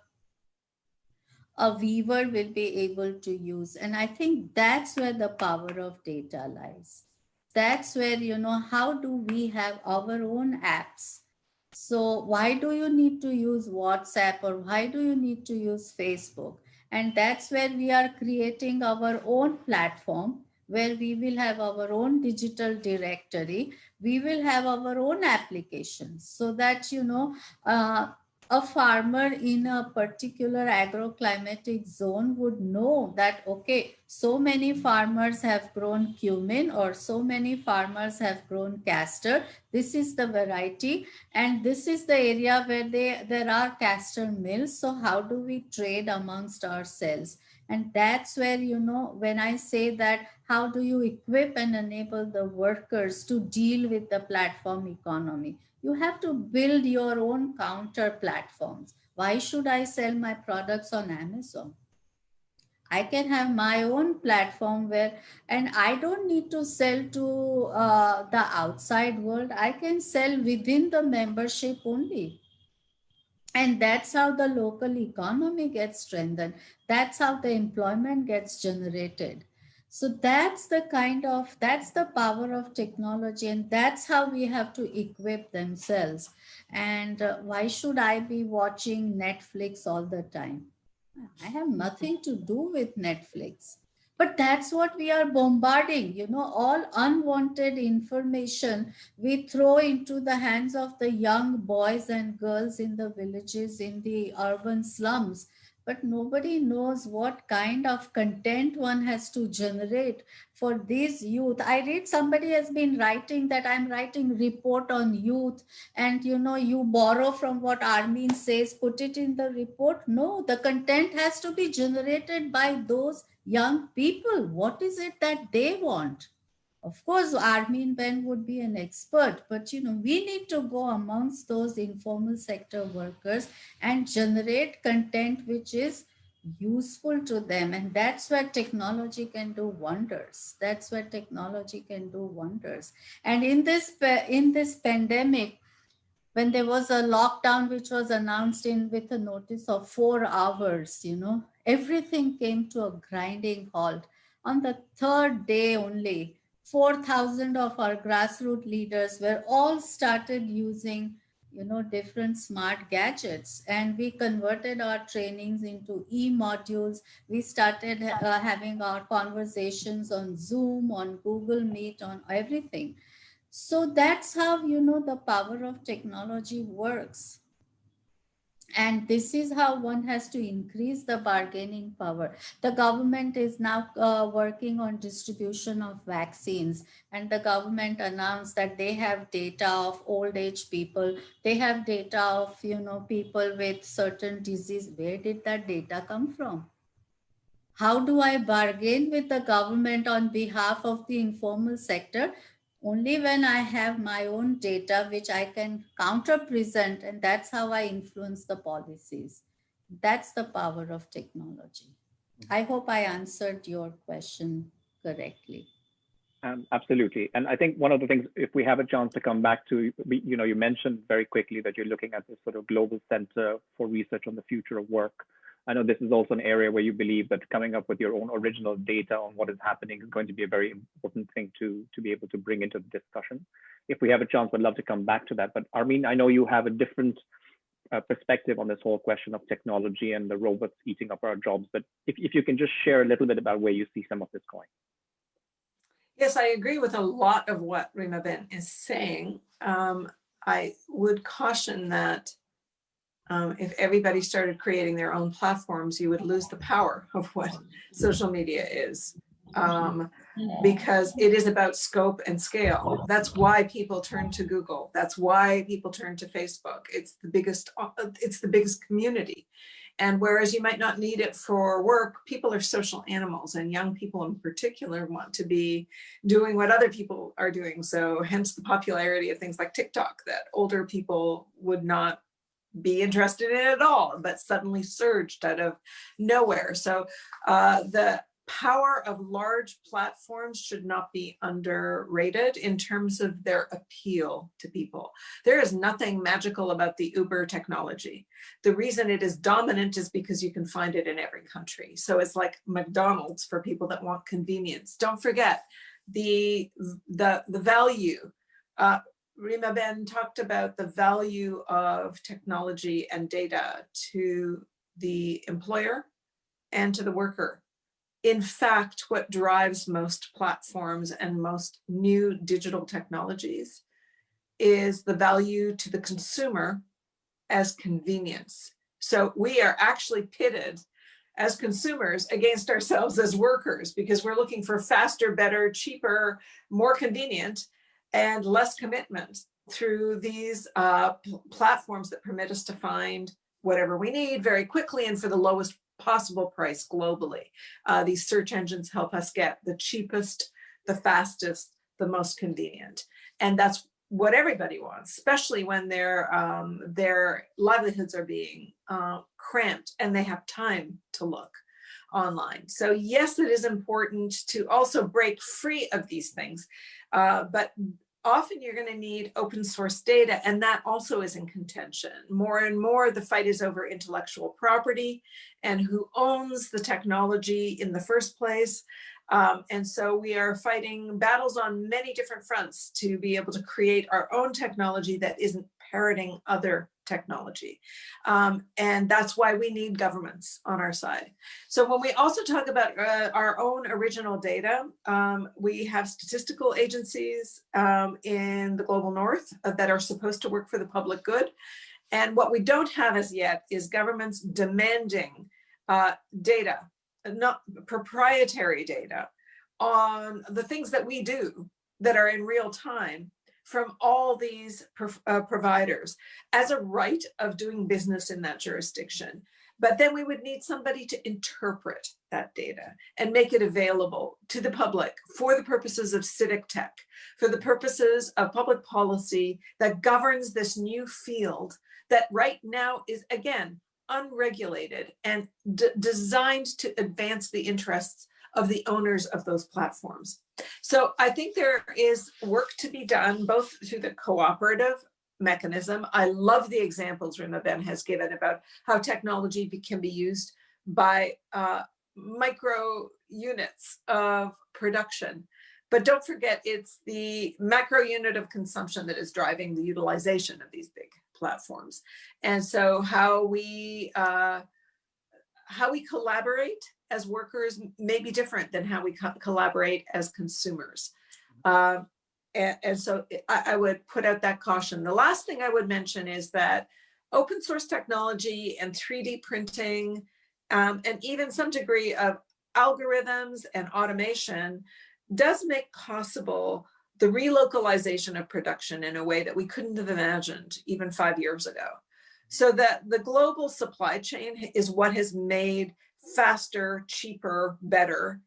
a weaver will be able to use. And i think that's where the power of data lies that's where, you know, how do we have our own apps? So why do you need to use WhatsApp or why do you need to use Facebook? And that's where we are creating our own platform where we will have our own digital directory. We will have our own applications so that, you know, uh, a farmer in a particular agroclimatic zone would know that, okay, so many farmers have grown cumin or so many farmers have grown castor. This is the variety and this is the area where they, there are castor mills. So how do we trade amongst ourselves? And that's where, you know, when I say that, how do you equip and enable the workers to deal with the platform economy? You have to build your own counter platforms. Why should I sell my products on Amazon? I can have my own platform where, and I don't need to sell to uh, the outside world. I can sell within the membership only. And that's how the local economy gets strengthened. That's how the employment gets generated. So that's the kind of, that's the power of technology and that's how we have to equip themselves. And uh, why should I be watching Netflix all the time? I have nothing to do with Netflix. But that's what we are bombarding, you know, all unwanted information we throw into the hands of the young boys and girls in the villages, in the urban slums but nobody knows what kind of content one has to generate for these youth. I read somebody has been writing that I'm writing report on youth and you know, you borrow from what Armine says, put it in the report. No, the content has to be generated by those young people. What is it that they want? Of course, Armine Ben would be an expert, but you know, we need to go amongst those informal sector workers and generate content which is useful to them. And that's where technology can do wonders. That's where technology can do wonders. And in this, in this pandemic, when there was a lockdown which was announced in with a notice of four hours, you know, everything came to a grinding halt. On the third day only, 4,000 of our grassroots leaders were all started using you know, different smart gadgets. And we converted our trainings into e-modules. We started uh, having our conversations on Zoom, on Google Meet, on everything. So that's how, you know, the power of technology works. And this is how one has to increase the bargaining power. The government is now uh, working on distribution of vaccines and the government announced that they have data of old age people. They have data of, you know, people with certain disease. Where did that data come from? How do I bargain with the government on behalf of the informal sector only when I have my own data, which I can counter present, and that's how I influence the policies. That's the power of technology. I hope I answered your question correctly. Um, absolutely. And I think one of the things, if we have a chance to come back to, you know, you mentioned very quickly that you're looking at this sort of global center for research on the future of work. I know this is also an area where you believe that coming up with your own original data on what is happening is going to be a very important thing to, to be able to bring into the discussion. If we have a chance, I'd love to come back to that. But Armine, I know you have a different uh, perspective on this whole question of technology and the robots eating up our jobs. But if, if you can just share a little bit about where you see some of this going. Yes, I agree with a lot of what Reemaben is saying. Um, I would caution that um, if everybody started creating their own platforms, you would lose the power of what social media is. Um, because it is about scope and scale. That's why people turn to Google. That's why people turn to Facebook. It's the biggest, it's the biggest community. And whereas you might not need it for work, people are social animals and young people in particular want to be doing what other people are doing. So hence the popularity of things like TikTok that older people would not be interested in it at all, but suddenly surged out of nowhere. So uh, the power of large platforms should not be underrated in terms of their appeal to people. There is nothing magical about the Uber technology. The reason it is dominant is because you can find it in every country. So it's like McDonald's for people that want convenience. Don't forget the, the, the value uh, Reemaben talked about the value of technology and data to the employer and to the worker. In fact, what drives most platforms and most new digital technologies is the value to the consumer as convenience. So we are actually pitted as consumers against ourselves as workers because we're looking for faster, better, cheaper, more convenient and less commitment through these uh, platforms that permit us to find whatever we need very quickly and for the lowest possible price globally. Uh, these search engines help us get the cheapest, the fastest, the most convenient. And that's what everybody wants, especially when their um, their livelihoods are being uh, cramped and they have time to look online. So yes, it is important to also break free of these things, uh, but often you're going to need open source data and that also is in contention. More and more the fight is over intellectual property and who owns the technology in the first place. Um, and so we are fighting battles on many different fronts to be able to create our own technology that isn't parroting other technology. Um, and that's why we need governments on our side. So when we also talk about uh, our own original data, um, we have statistical agencies um, in the global north uh, that are supposed to work for the public good. And what we don't have as yet is governments demanding uh, data, not proprietary data on the things that we do that are in real time from all these uh, providers as a right of doing business in that jurisdiction. But then we would need somebody to interpret that data and make it available to the public for the purposes of civic tech, for the purposes of public policy that governs this new field that right now is, again, unregulated and designed to advance the interests of the owners of those platforms. So I think there is work to be done both through the cooperative mechanism. I love the examples Reemaben has given about how technology be, can be used by uh, micro units of production. But don't forget, it's the macro unit of consumption that is driving the utilization of these big platforms. And so how we, uh, how we collaborate as workers may be different than how we co collaborate as consumers. Uh, and, and, so I, I, would put out that caution. The last thing I would mention is that open source technology and 3D printing um, and even some degree of algorithms and automation does make possible the relocalization of production in a way that we couldn't have imagined even five years ago. So that the global supply chain is what has made faster, cheaper, better,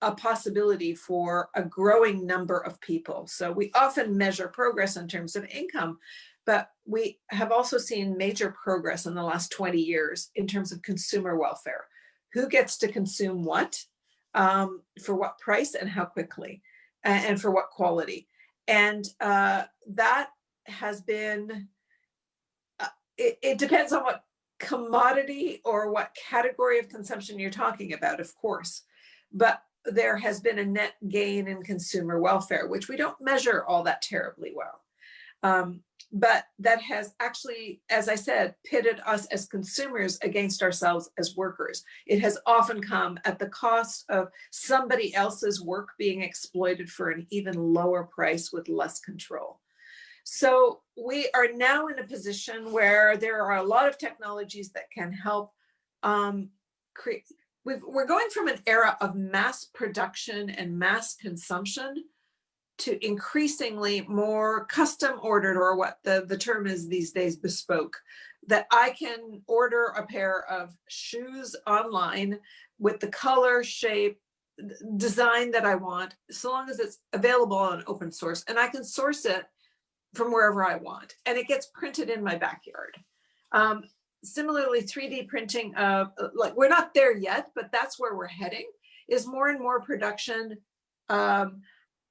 a possibility for a growing number of people. So we often measure progress in terms of income, but we have also seen major progress in the last 20 years in terms of consumer welfare. Who gets to consume what, um, for what price and how quickly, and, for what quality. And uh, that has been, uh, it, it depends on what commodity or what category of consumption you're talking about, of course, but there has been a net gain in consumer welfare, which we don't measure all that terribly well. Um, but that has actually, as I said, pitted us as consumers against ourselves as workers. It has often come at the cost of somebody else's work being exploited for an even lower price with less control. So we are now in a position where there are a lot of technologies that can help um, create, we are going from an era of mass production and mass consumption to increasingly more custom ordered or what the, the term is these days bespoke that I can order a pair of shoes online with the color, shape, design that I want, so long as it's available on open source and I can source it from wherever I want. And it gets printed in my backyard. Um, similarly, 3D printing of, like, we're not there yet, but that's where we're heading, is more and more production um,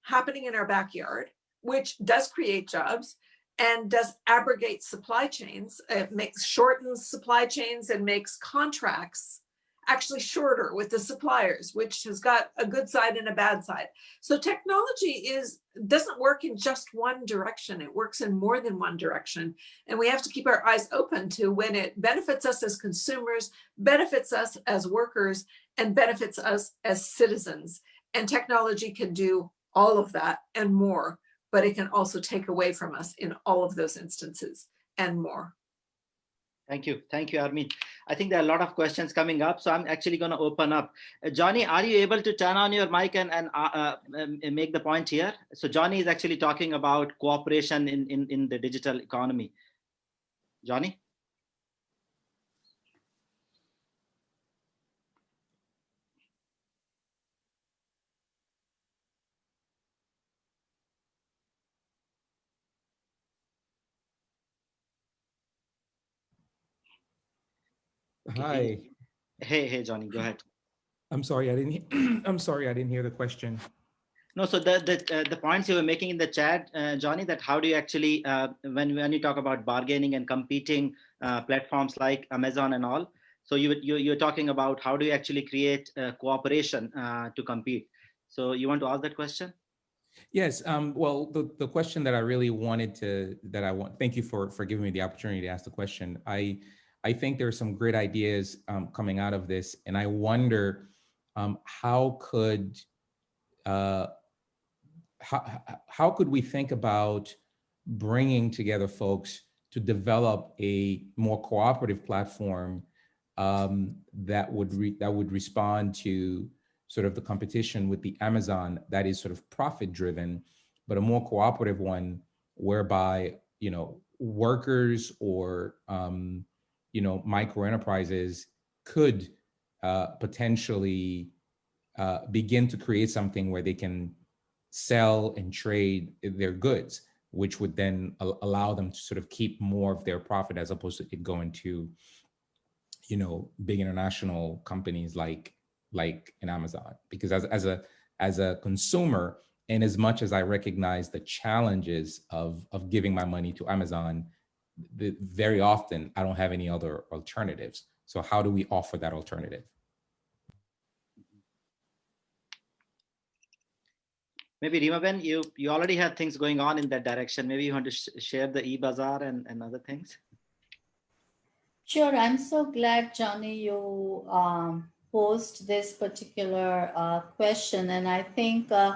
happening in our backyard, which does create jobs and does abrogate supply chains. It makes shortens supply chains and makes contracts actually shorter with the suppliers, which has got a good side and a bad side. So technology is doesn't work in just one direction. It works in more than one direction. And we have to keep our eyes open to when it benefits us as consumers, benefits us as workers, and benefits us as citizens. And technology can do all of that and more, but it can also take away from us in all of those instances and more. Thank you. Thank you, Armine. I think there are a lot of questions coming up, so I'm actually going to open up. Uh, Johnny, are you able to turn on your mic and, and uh, uh, um, make the point here? So Johnny is actually talking about cooperation in, in, in the digital economy. Johnny? Hi. Hey, hey, Johnny, go ahead. I'm sorry, I didn't, I'm sorry, I didn't hear the question. No, so the the uh, the points you were making in the chat, uh, Johnny, that how do you actually uh, when when you talk about bargaining and competing uh, platforms like Amazon and all, so you you you're talking about how do you actually create uh, cooperation uh, to compete. So you want to ask that question? Yes, um, well, the, the question that I really wanted to, that I want, thank you for, for giving me the opportunity to ask the question. I, I think there are some great ideas um, coming out of this, and I wonder um, how could, uh, how, how could we think about bringing together folks to develop a more cooperative platform um, that would that would respond to sort of the competition with the Amazon that is sort of profit driven, but a more cooperative one whereby, you know, workers or, um, you know, micro enterprises could uh, potentially uh, begin to create something where they can sell and trade their goods, which would then allow them to sort of keep more of their profit as opposed to it going to, you know, big international companies like like in Amazon. Because as, as a as a consumer, and as much as I recognize the challenges of of giving my money to Amazon, very often I don't have any other alternatives. So how do we offer that alternative? Maybe Reemaben, you you already have things going on in that direction. Maybe you want to sh share the e-bazaar and, and other things. Sure, I'm so glad, Johnny, you um, posed this particular uh, question. And I think uh,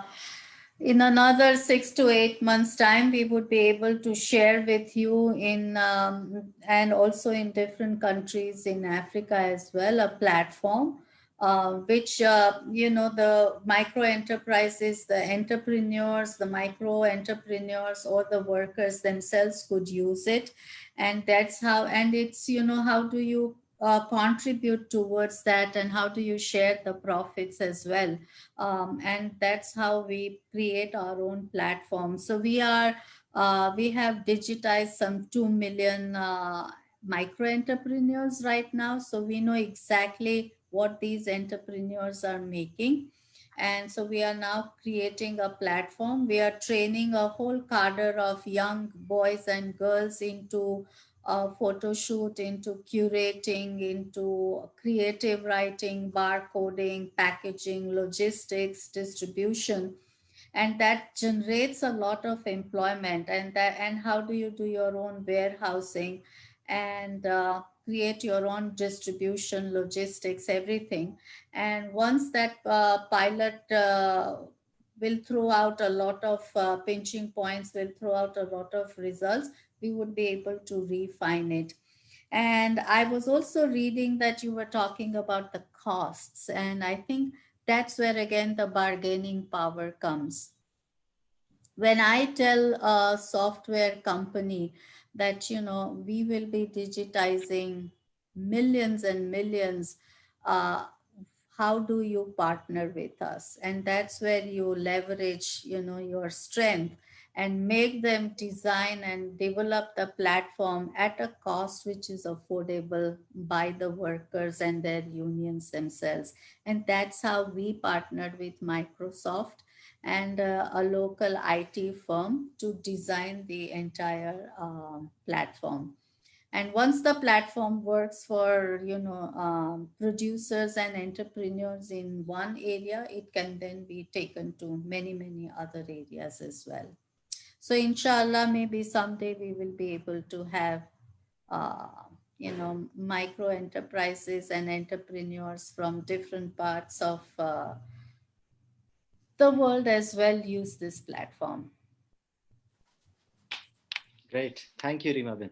in another six to eight months time, we would be able to share with you in um, and also in different countries in Africa as well, a platform uh, which, uh, you know, the micro enterprises, the entrepreneurs, the micro entrepreneurs or the workers themselves could use it. And that's how, and it's, you know, how do you uh, contribute towards that and how do you share the profits as well? Um, and that's how we create our own platform. So we are, uh, we have digitized some 2 million uh, micro entrepreneurs right now. So we know exactly what these entrepreneurs are making. And so we are now creating a platform. We are training a whole cadre of young boys and girls into a photo shoot, into curating, into creative writing, barcoding, packaging, logistics, distribution. And that generates a lot of employment. And that and how do you do your own warehousing and uh, create your own distribution, logistics, everything. And once that uh, pilot uh, will throw out a lot of uh, pinching points, will throw out a lot of results, we would be able to refine it. And I was also reading that you were talking about the costs. And I think that's where again the bargaining power comes. When I tell a software company that, you know, we will be digitizing millions and millions, uh, how do you partner with us? And that's where you leverage, you know, your strength and make them design and develop the platform at a cost which is affordable by the workers and their unions themselves. And that's how we partnered with Microsoft and uh, a local IT firm to design the entire um, platform. And once the platform works for, you know, um, producers and entrepreneurs in one area, it can then be taken to many, many other areas as well. So inshallah, maybe someday we will be able to have, uh, you know, micro enterprises and entrepreneurs from different parts of uh, the world as well use this platform. Great, thank you, Reemaben.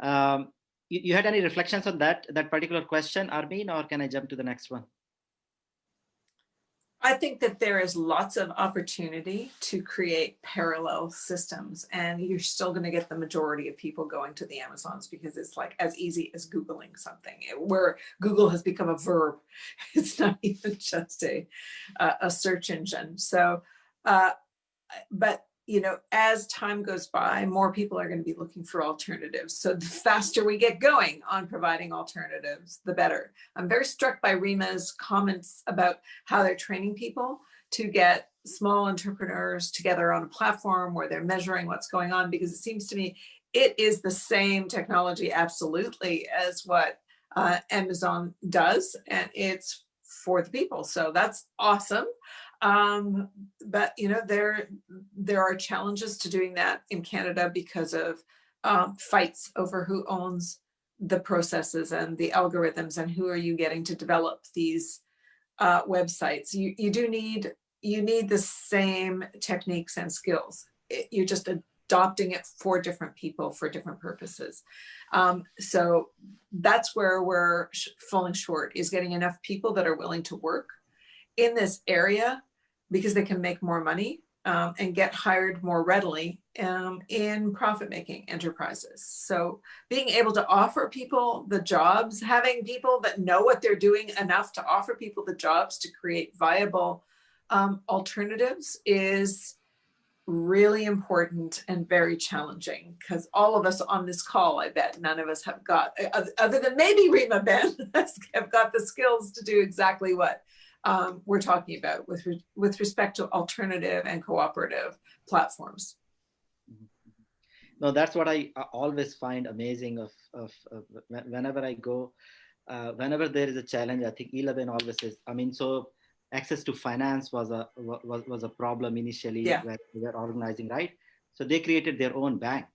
Um, you, you had any reflections on that that particular question, Armine, or can I jump to the next one? I think that there is lots of opportunity to create parallel systems and you're still going to get the majority of people going to the Amazons because it's like as easy as Googling something where Google has become a verb. It's not even just a, a search engine. So, uh, but you know, as time goes by, more people are going to be looking for alternatives. So the faster we get going on providing alternatives, the better. I'm very struck by Reema's comments about how they're training people to get small entrepreneurs together on a platform where they're measuring what's going on, because it seems to me it is the same technology absolutely as what uh, Amazon does, and it's for the people. So that's awesome. Um, but you know, there there are challenges to doing that in Canada because of um, fights over who owns the processes and the algorithms and who are you getting to develop these uh, websites. You you do need you need the same techniques and skills. It, you're just adopting it for different people for different purposes. Um, so that's where we're falling short is getting enough people that are willing to work in this area because they can make more money um, and get hired more readily um, in profit-making enterprises. So being able to offer people the jobs, having people that know what they're doing enough to offer people the jobs to create viable um, alternatives is really important and very challenging because all of us on this call, I bet none of us have got, other than maybe Reemaben, have got the skills to do exactly what um, we're talking about with, re with respect to alternative and cooperative platforms. No, that's what I always find amazing of, of, of whenever I go, uh, whenever there is a challenge, I think Elaben always says, I mean, so access to finance was a was, was a problem initially yeah. where they were organizing right so they created their own bank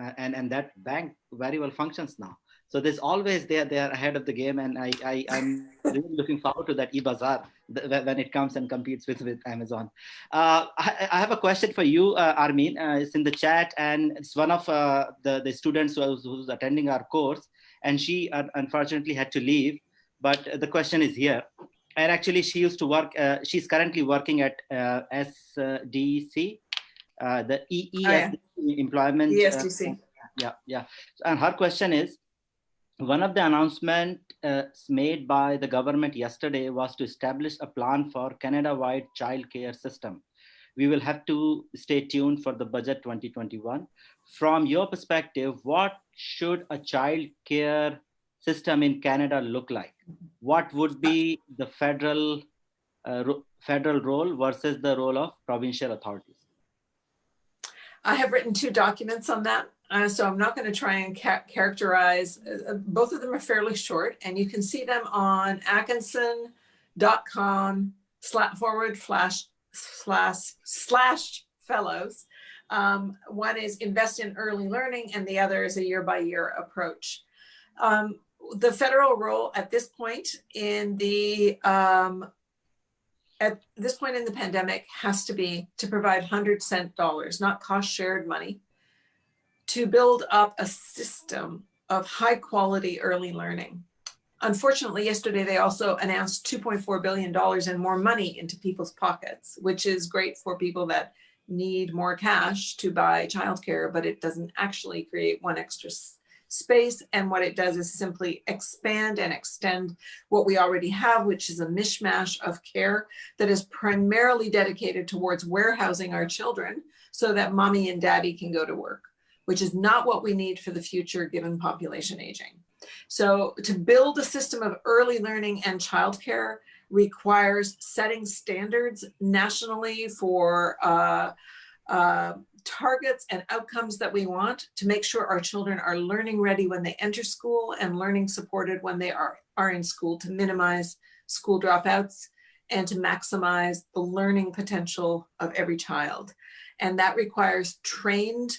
uh, and and that bank very well functions now so there's always they are, they are ahead of the game and i, I i'm really looking forward to that e-bazaar when it comes and competes with with amazon uh, I, I, have a question for you uh, Armine uh, it's in the chat and it's one of uh, the the students who's, who's attending our course and she unfortunately had to leave but the question is here and actually she used to work, uh, she's currently working at uh, SDC, uh, the EES oh, yeah. employment. ESDC. Yeah, yeah. And her question is, one of the announcements uh, made by the government yesterday was to establish a plan for Canada-wide child care system. We will have to stay tuned for the budget 2021. From your perspective, what should a child care system in Canada look like? What would be the federal uh, federal role versus the role of provincial authorities? I have written two documents on that. Uh, so I'm not going to try and ca characterize, uh, both of them are fairly short and you can see them on atkinson.com forward slash slash slash fellows. Um, one is invest in early learning and the other is a year by year approach. Um, the federal role at this point in the um, at this point in the pandemic has to be to provide 100 cent dollars, not cost shared money, to build up a system of high quality early learning. Unfortunately, yesterday they also announced $2.4 billion and more money into people's pockets, which is great for people that need more cash to buy childcare, but it doesn't actually create one extra space. And what it does is simply expand and extend what we already have, which is a mishmash of care that is primarily dedicated towards warehousing our children so that mommy and daddy can go to work, which is not what we need for the future given population aging. So to build a system of early learning and childcare requires setting standards nationally for uh, uh, targets and outcomes that we want to make sure our children are learning ready when they enter school and learning supported when they are, are in school to minimize school dropouts and to maximize the learning potential of every child. And that requires trained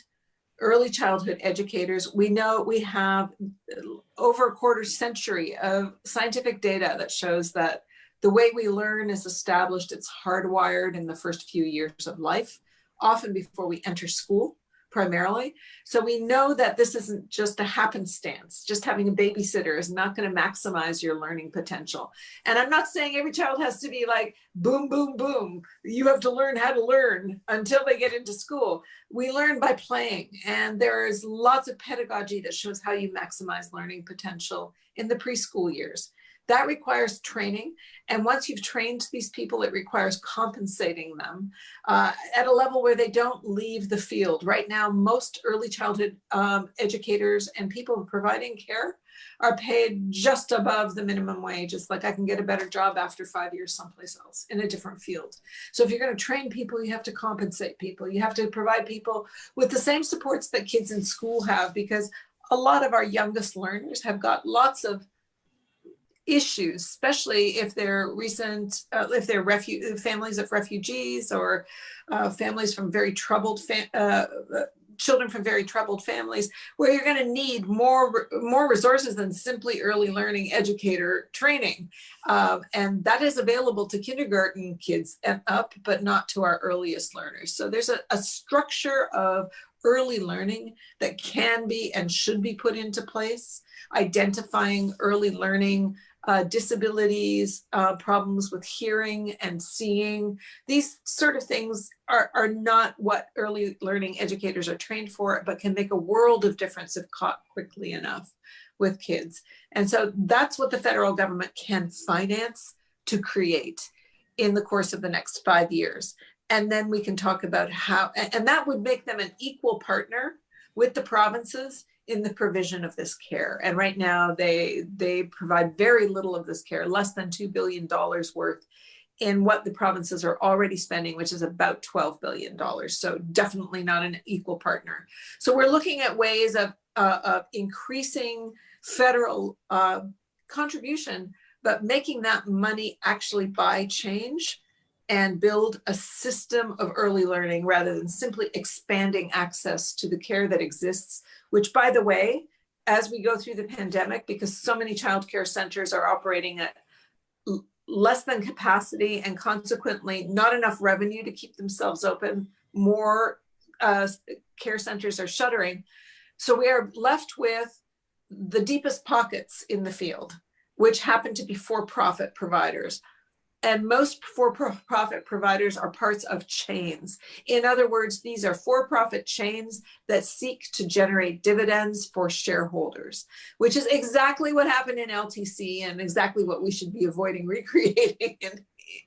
early childhood educators. We know we have uh, over a quarter century of scientific data that shows that the way we learn is established, it's hardwired in the first few years of life often before we enter school primarily. So we know that this isn't just a happenstance. Just having a babysitter is not going to maximize your learning potential. And I'm not saying every child has to be like boom, boom, boom. You have to learn how to learn until they get into school. We learn by playing and there is lots of pedagogy that shows how you maximize learning potential in the preschool years. That requires training. And once you've trained these people, it requires compensating them uh, at a level where they don't leave the field. Right now, most early childhood um, educators and people providing care are paid just above the minimum wage. It's like I can get a better job after five years someplace else in a different field. So if you're going to train people, you have to compensate people. You have to provide people with the same supports that kids in school have because a lot of our youngest learners have got lots of issues, especially if they're recent, uh, if they're refu families of refugees or uh, families from very troubled, uh, uh, children from very troubled families, where you're going to need more, more resources than simply early learning educator training. Um, and that is available to kindergarten kids and up, but not to our earliest learners. So there's a, a structure of early learning that can be and should be put into place, identifying early learning uh, disabilities, uh, problems with hearing and seeing. These sort of things are, are not what early learning educators are trained for, but can make a world of difference if caught quickly enough with kids. And so that's what the federal government can finance to create in the course of the next five years. And then we can talk about how, and that would make them an equal partner with the provinces in the provision of this care. And right now they, they provide very little of this care, less than $2 billion worth in what the provinces are already spending, which is about $12 billion. So definitely not an equal partner. So we're looking at ways of, uh, of increasing federal uh, contribution, but making that money actually buy change and build a system of early learning rather than simply expanding access to the care that exists, which by the way, as we go through the pandemic, because so many childcare centers are operating at less than capacity and consequently not enough revenue to keep themselves open, more uh, care centers are shuttering. So we are left with the deepest pockets in the field, which happen to be for-profit providers and most for-profit providers are parts of chains. In other words, these are for-profit chains that seek to generate dividends for shareholders, which is exactly what happened in LTC and exactly what we should be avoiding recreating in,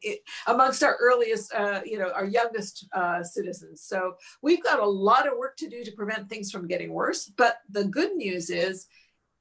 in, amongst our earliest, uh, you know, our youngest uh, citizens. So we've got a lot of work to do to prevent things from getting worse. But the good news is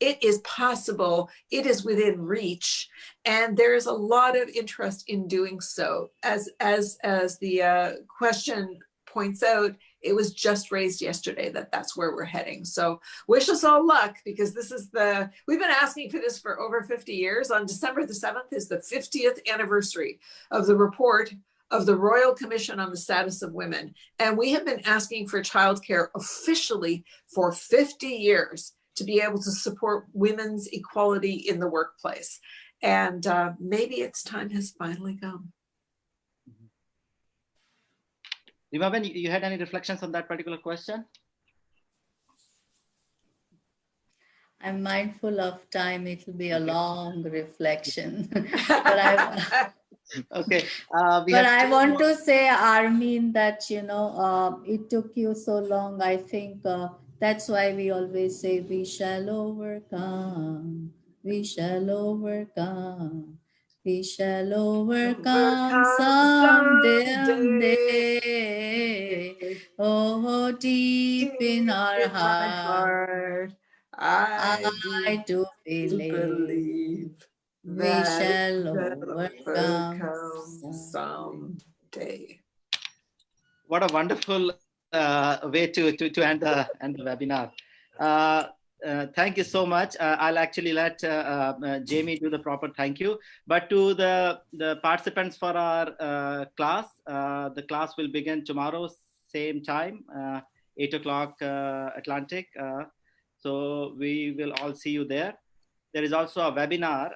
it is possible, it is within reach, and there is a lot of interest in doing so. As, as, as the uh, question points out, it was just raised yesterday that that's where we're heading. So wish us all luck because this is the, we've been asking for this for over 50 years. On December the 7th is the 50th anniversary of the report of the Royal Commission on the Status of Women. And we have been asking for childcare officially for 50 years to be able to support women's equality in the workplace. And uh, maybe its time has finally come. Reema, you had any reflections on that particular question? I'm mindful of time. It will be a long reflection. but I, okay. Uh, but I want to say, Armine, that, you know, uh, it took you so long. I think uh, that's why we always say we shall overcome, we shall overcome, we shall overcome someday. someday. Oh, deep in our heart, I, I do believe we shall overcome someday. What a wonderful uh, way to, to, to end, the, end the webinar. Uh, uh, thank you so much. Uh, I'll actually let uh, uh, Jamie do the proper thank you. But to the, the participants for our class, the class will begin tomorrow, same time, 8 o'clock Atlantic. so we will all see you there. There is also a webinar,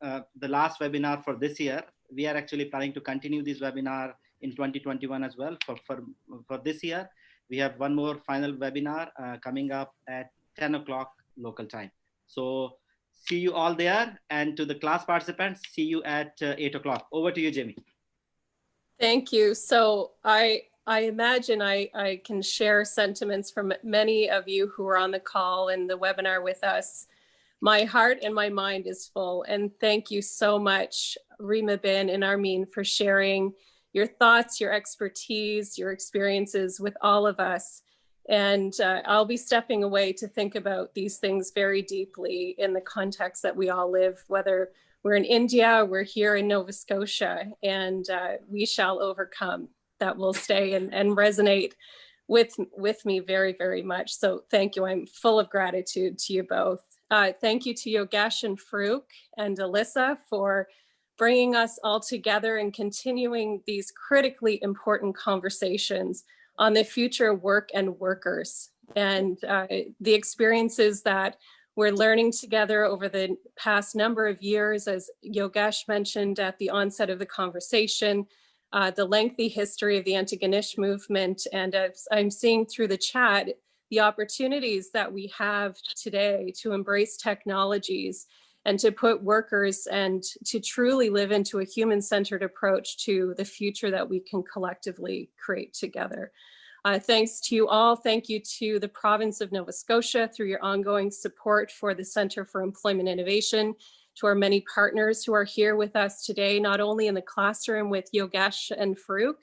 the last webinar for this year. We are actually planning to continue this webinar in 2021 as well. For, for, for this year, we have one more final webinar uh, coming up at 10 o'clock local time. So see you all there and to the class participants, see you at uh, 8 o'clock. Over to you, Jamie. Thank you. So I I imagine I, I can share sentiments from many of you who are on the call and the webinar with us. my heart and my mind is full. And thank you so much, Reemaben and Armine, for sharing your thoughts, your expertise, your experiences with all of us. And uh, I'll be stepping away to think about these things very deeply in the context that we all live, whether we're in India, we're here in Nova Scotia, and uh, we shall overcome. That will stay and, and resonate with, with me very, very much. So thank you. I'm full of gratitude to you both. Uh, thank you to Yogesh and Farouk and Alyssa for bringing us all together and continuing these critically important conversations on the future work and workers and uh, the experiences that we're learning together over the past number of years, as Yogesh mentioned at the onset of the conversation, uh, the lengthy history of the Antigonish movement. And as I'm seeing through the chat, the opportunities that we have today to embrace technologies and to put workers and to truly live into a human-centered approach to the future that we can collectively create together. Uh, thanks to you all. Thank you to the province of Nova Scotia through your ongoing support for the Center for Employment Innovation, to our many partners who are here with us today, not only in the classroom with Yogesh and Farouk,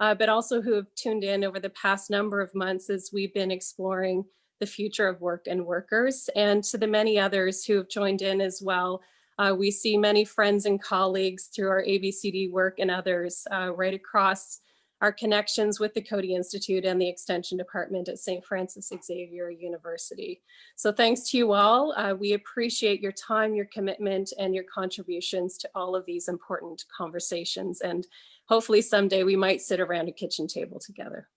uh, but also who have tuned in over the past number of months as we've been exploring the future of work and workers, and to the many others who have joined in as well. Uh, we see many friends and colleagues through our ABCD work and others uh, right across our connections with the Coady Institute and the Extension Department at St. Francis Xavier University. So thanks to you all. Uh, we appreciate your time, your commitment, and your contributions to all of these important conversations. And hopefully someday we might sit around a kitchen table together.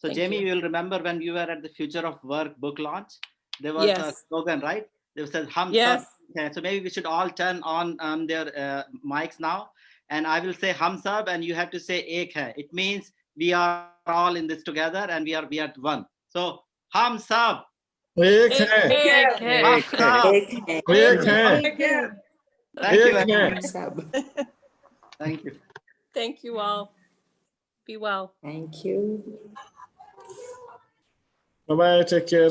So Thank Jamie, you. you will remember when you were at the Future of Work book launch, there was yes. a slogan, right? They said hum. Yes. So maybe we should all turn on um, their uh, mics now. And I will say hum sab and you have to say ek hai. It means we are all in this together and we are we are one. So hum sab. Ek hai. Ek hai. Ek hai. Ek hai. Ek hai. Thank you. Thank you. Thank you all. Be well. Thank you. Bye bye. Take care.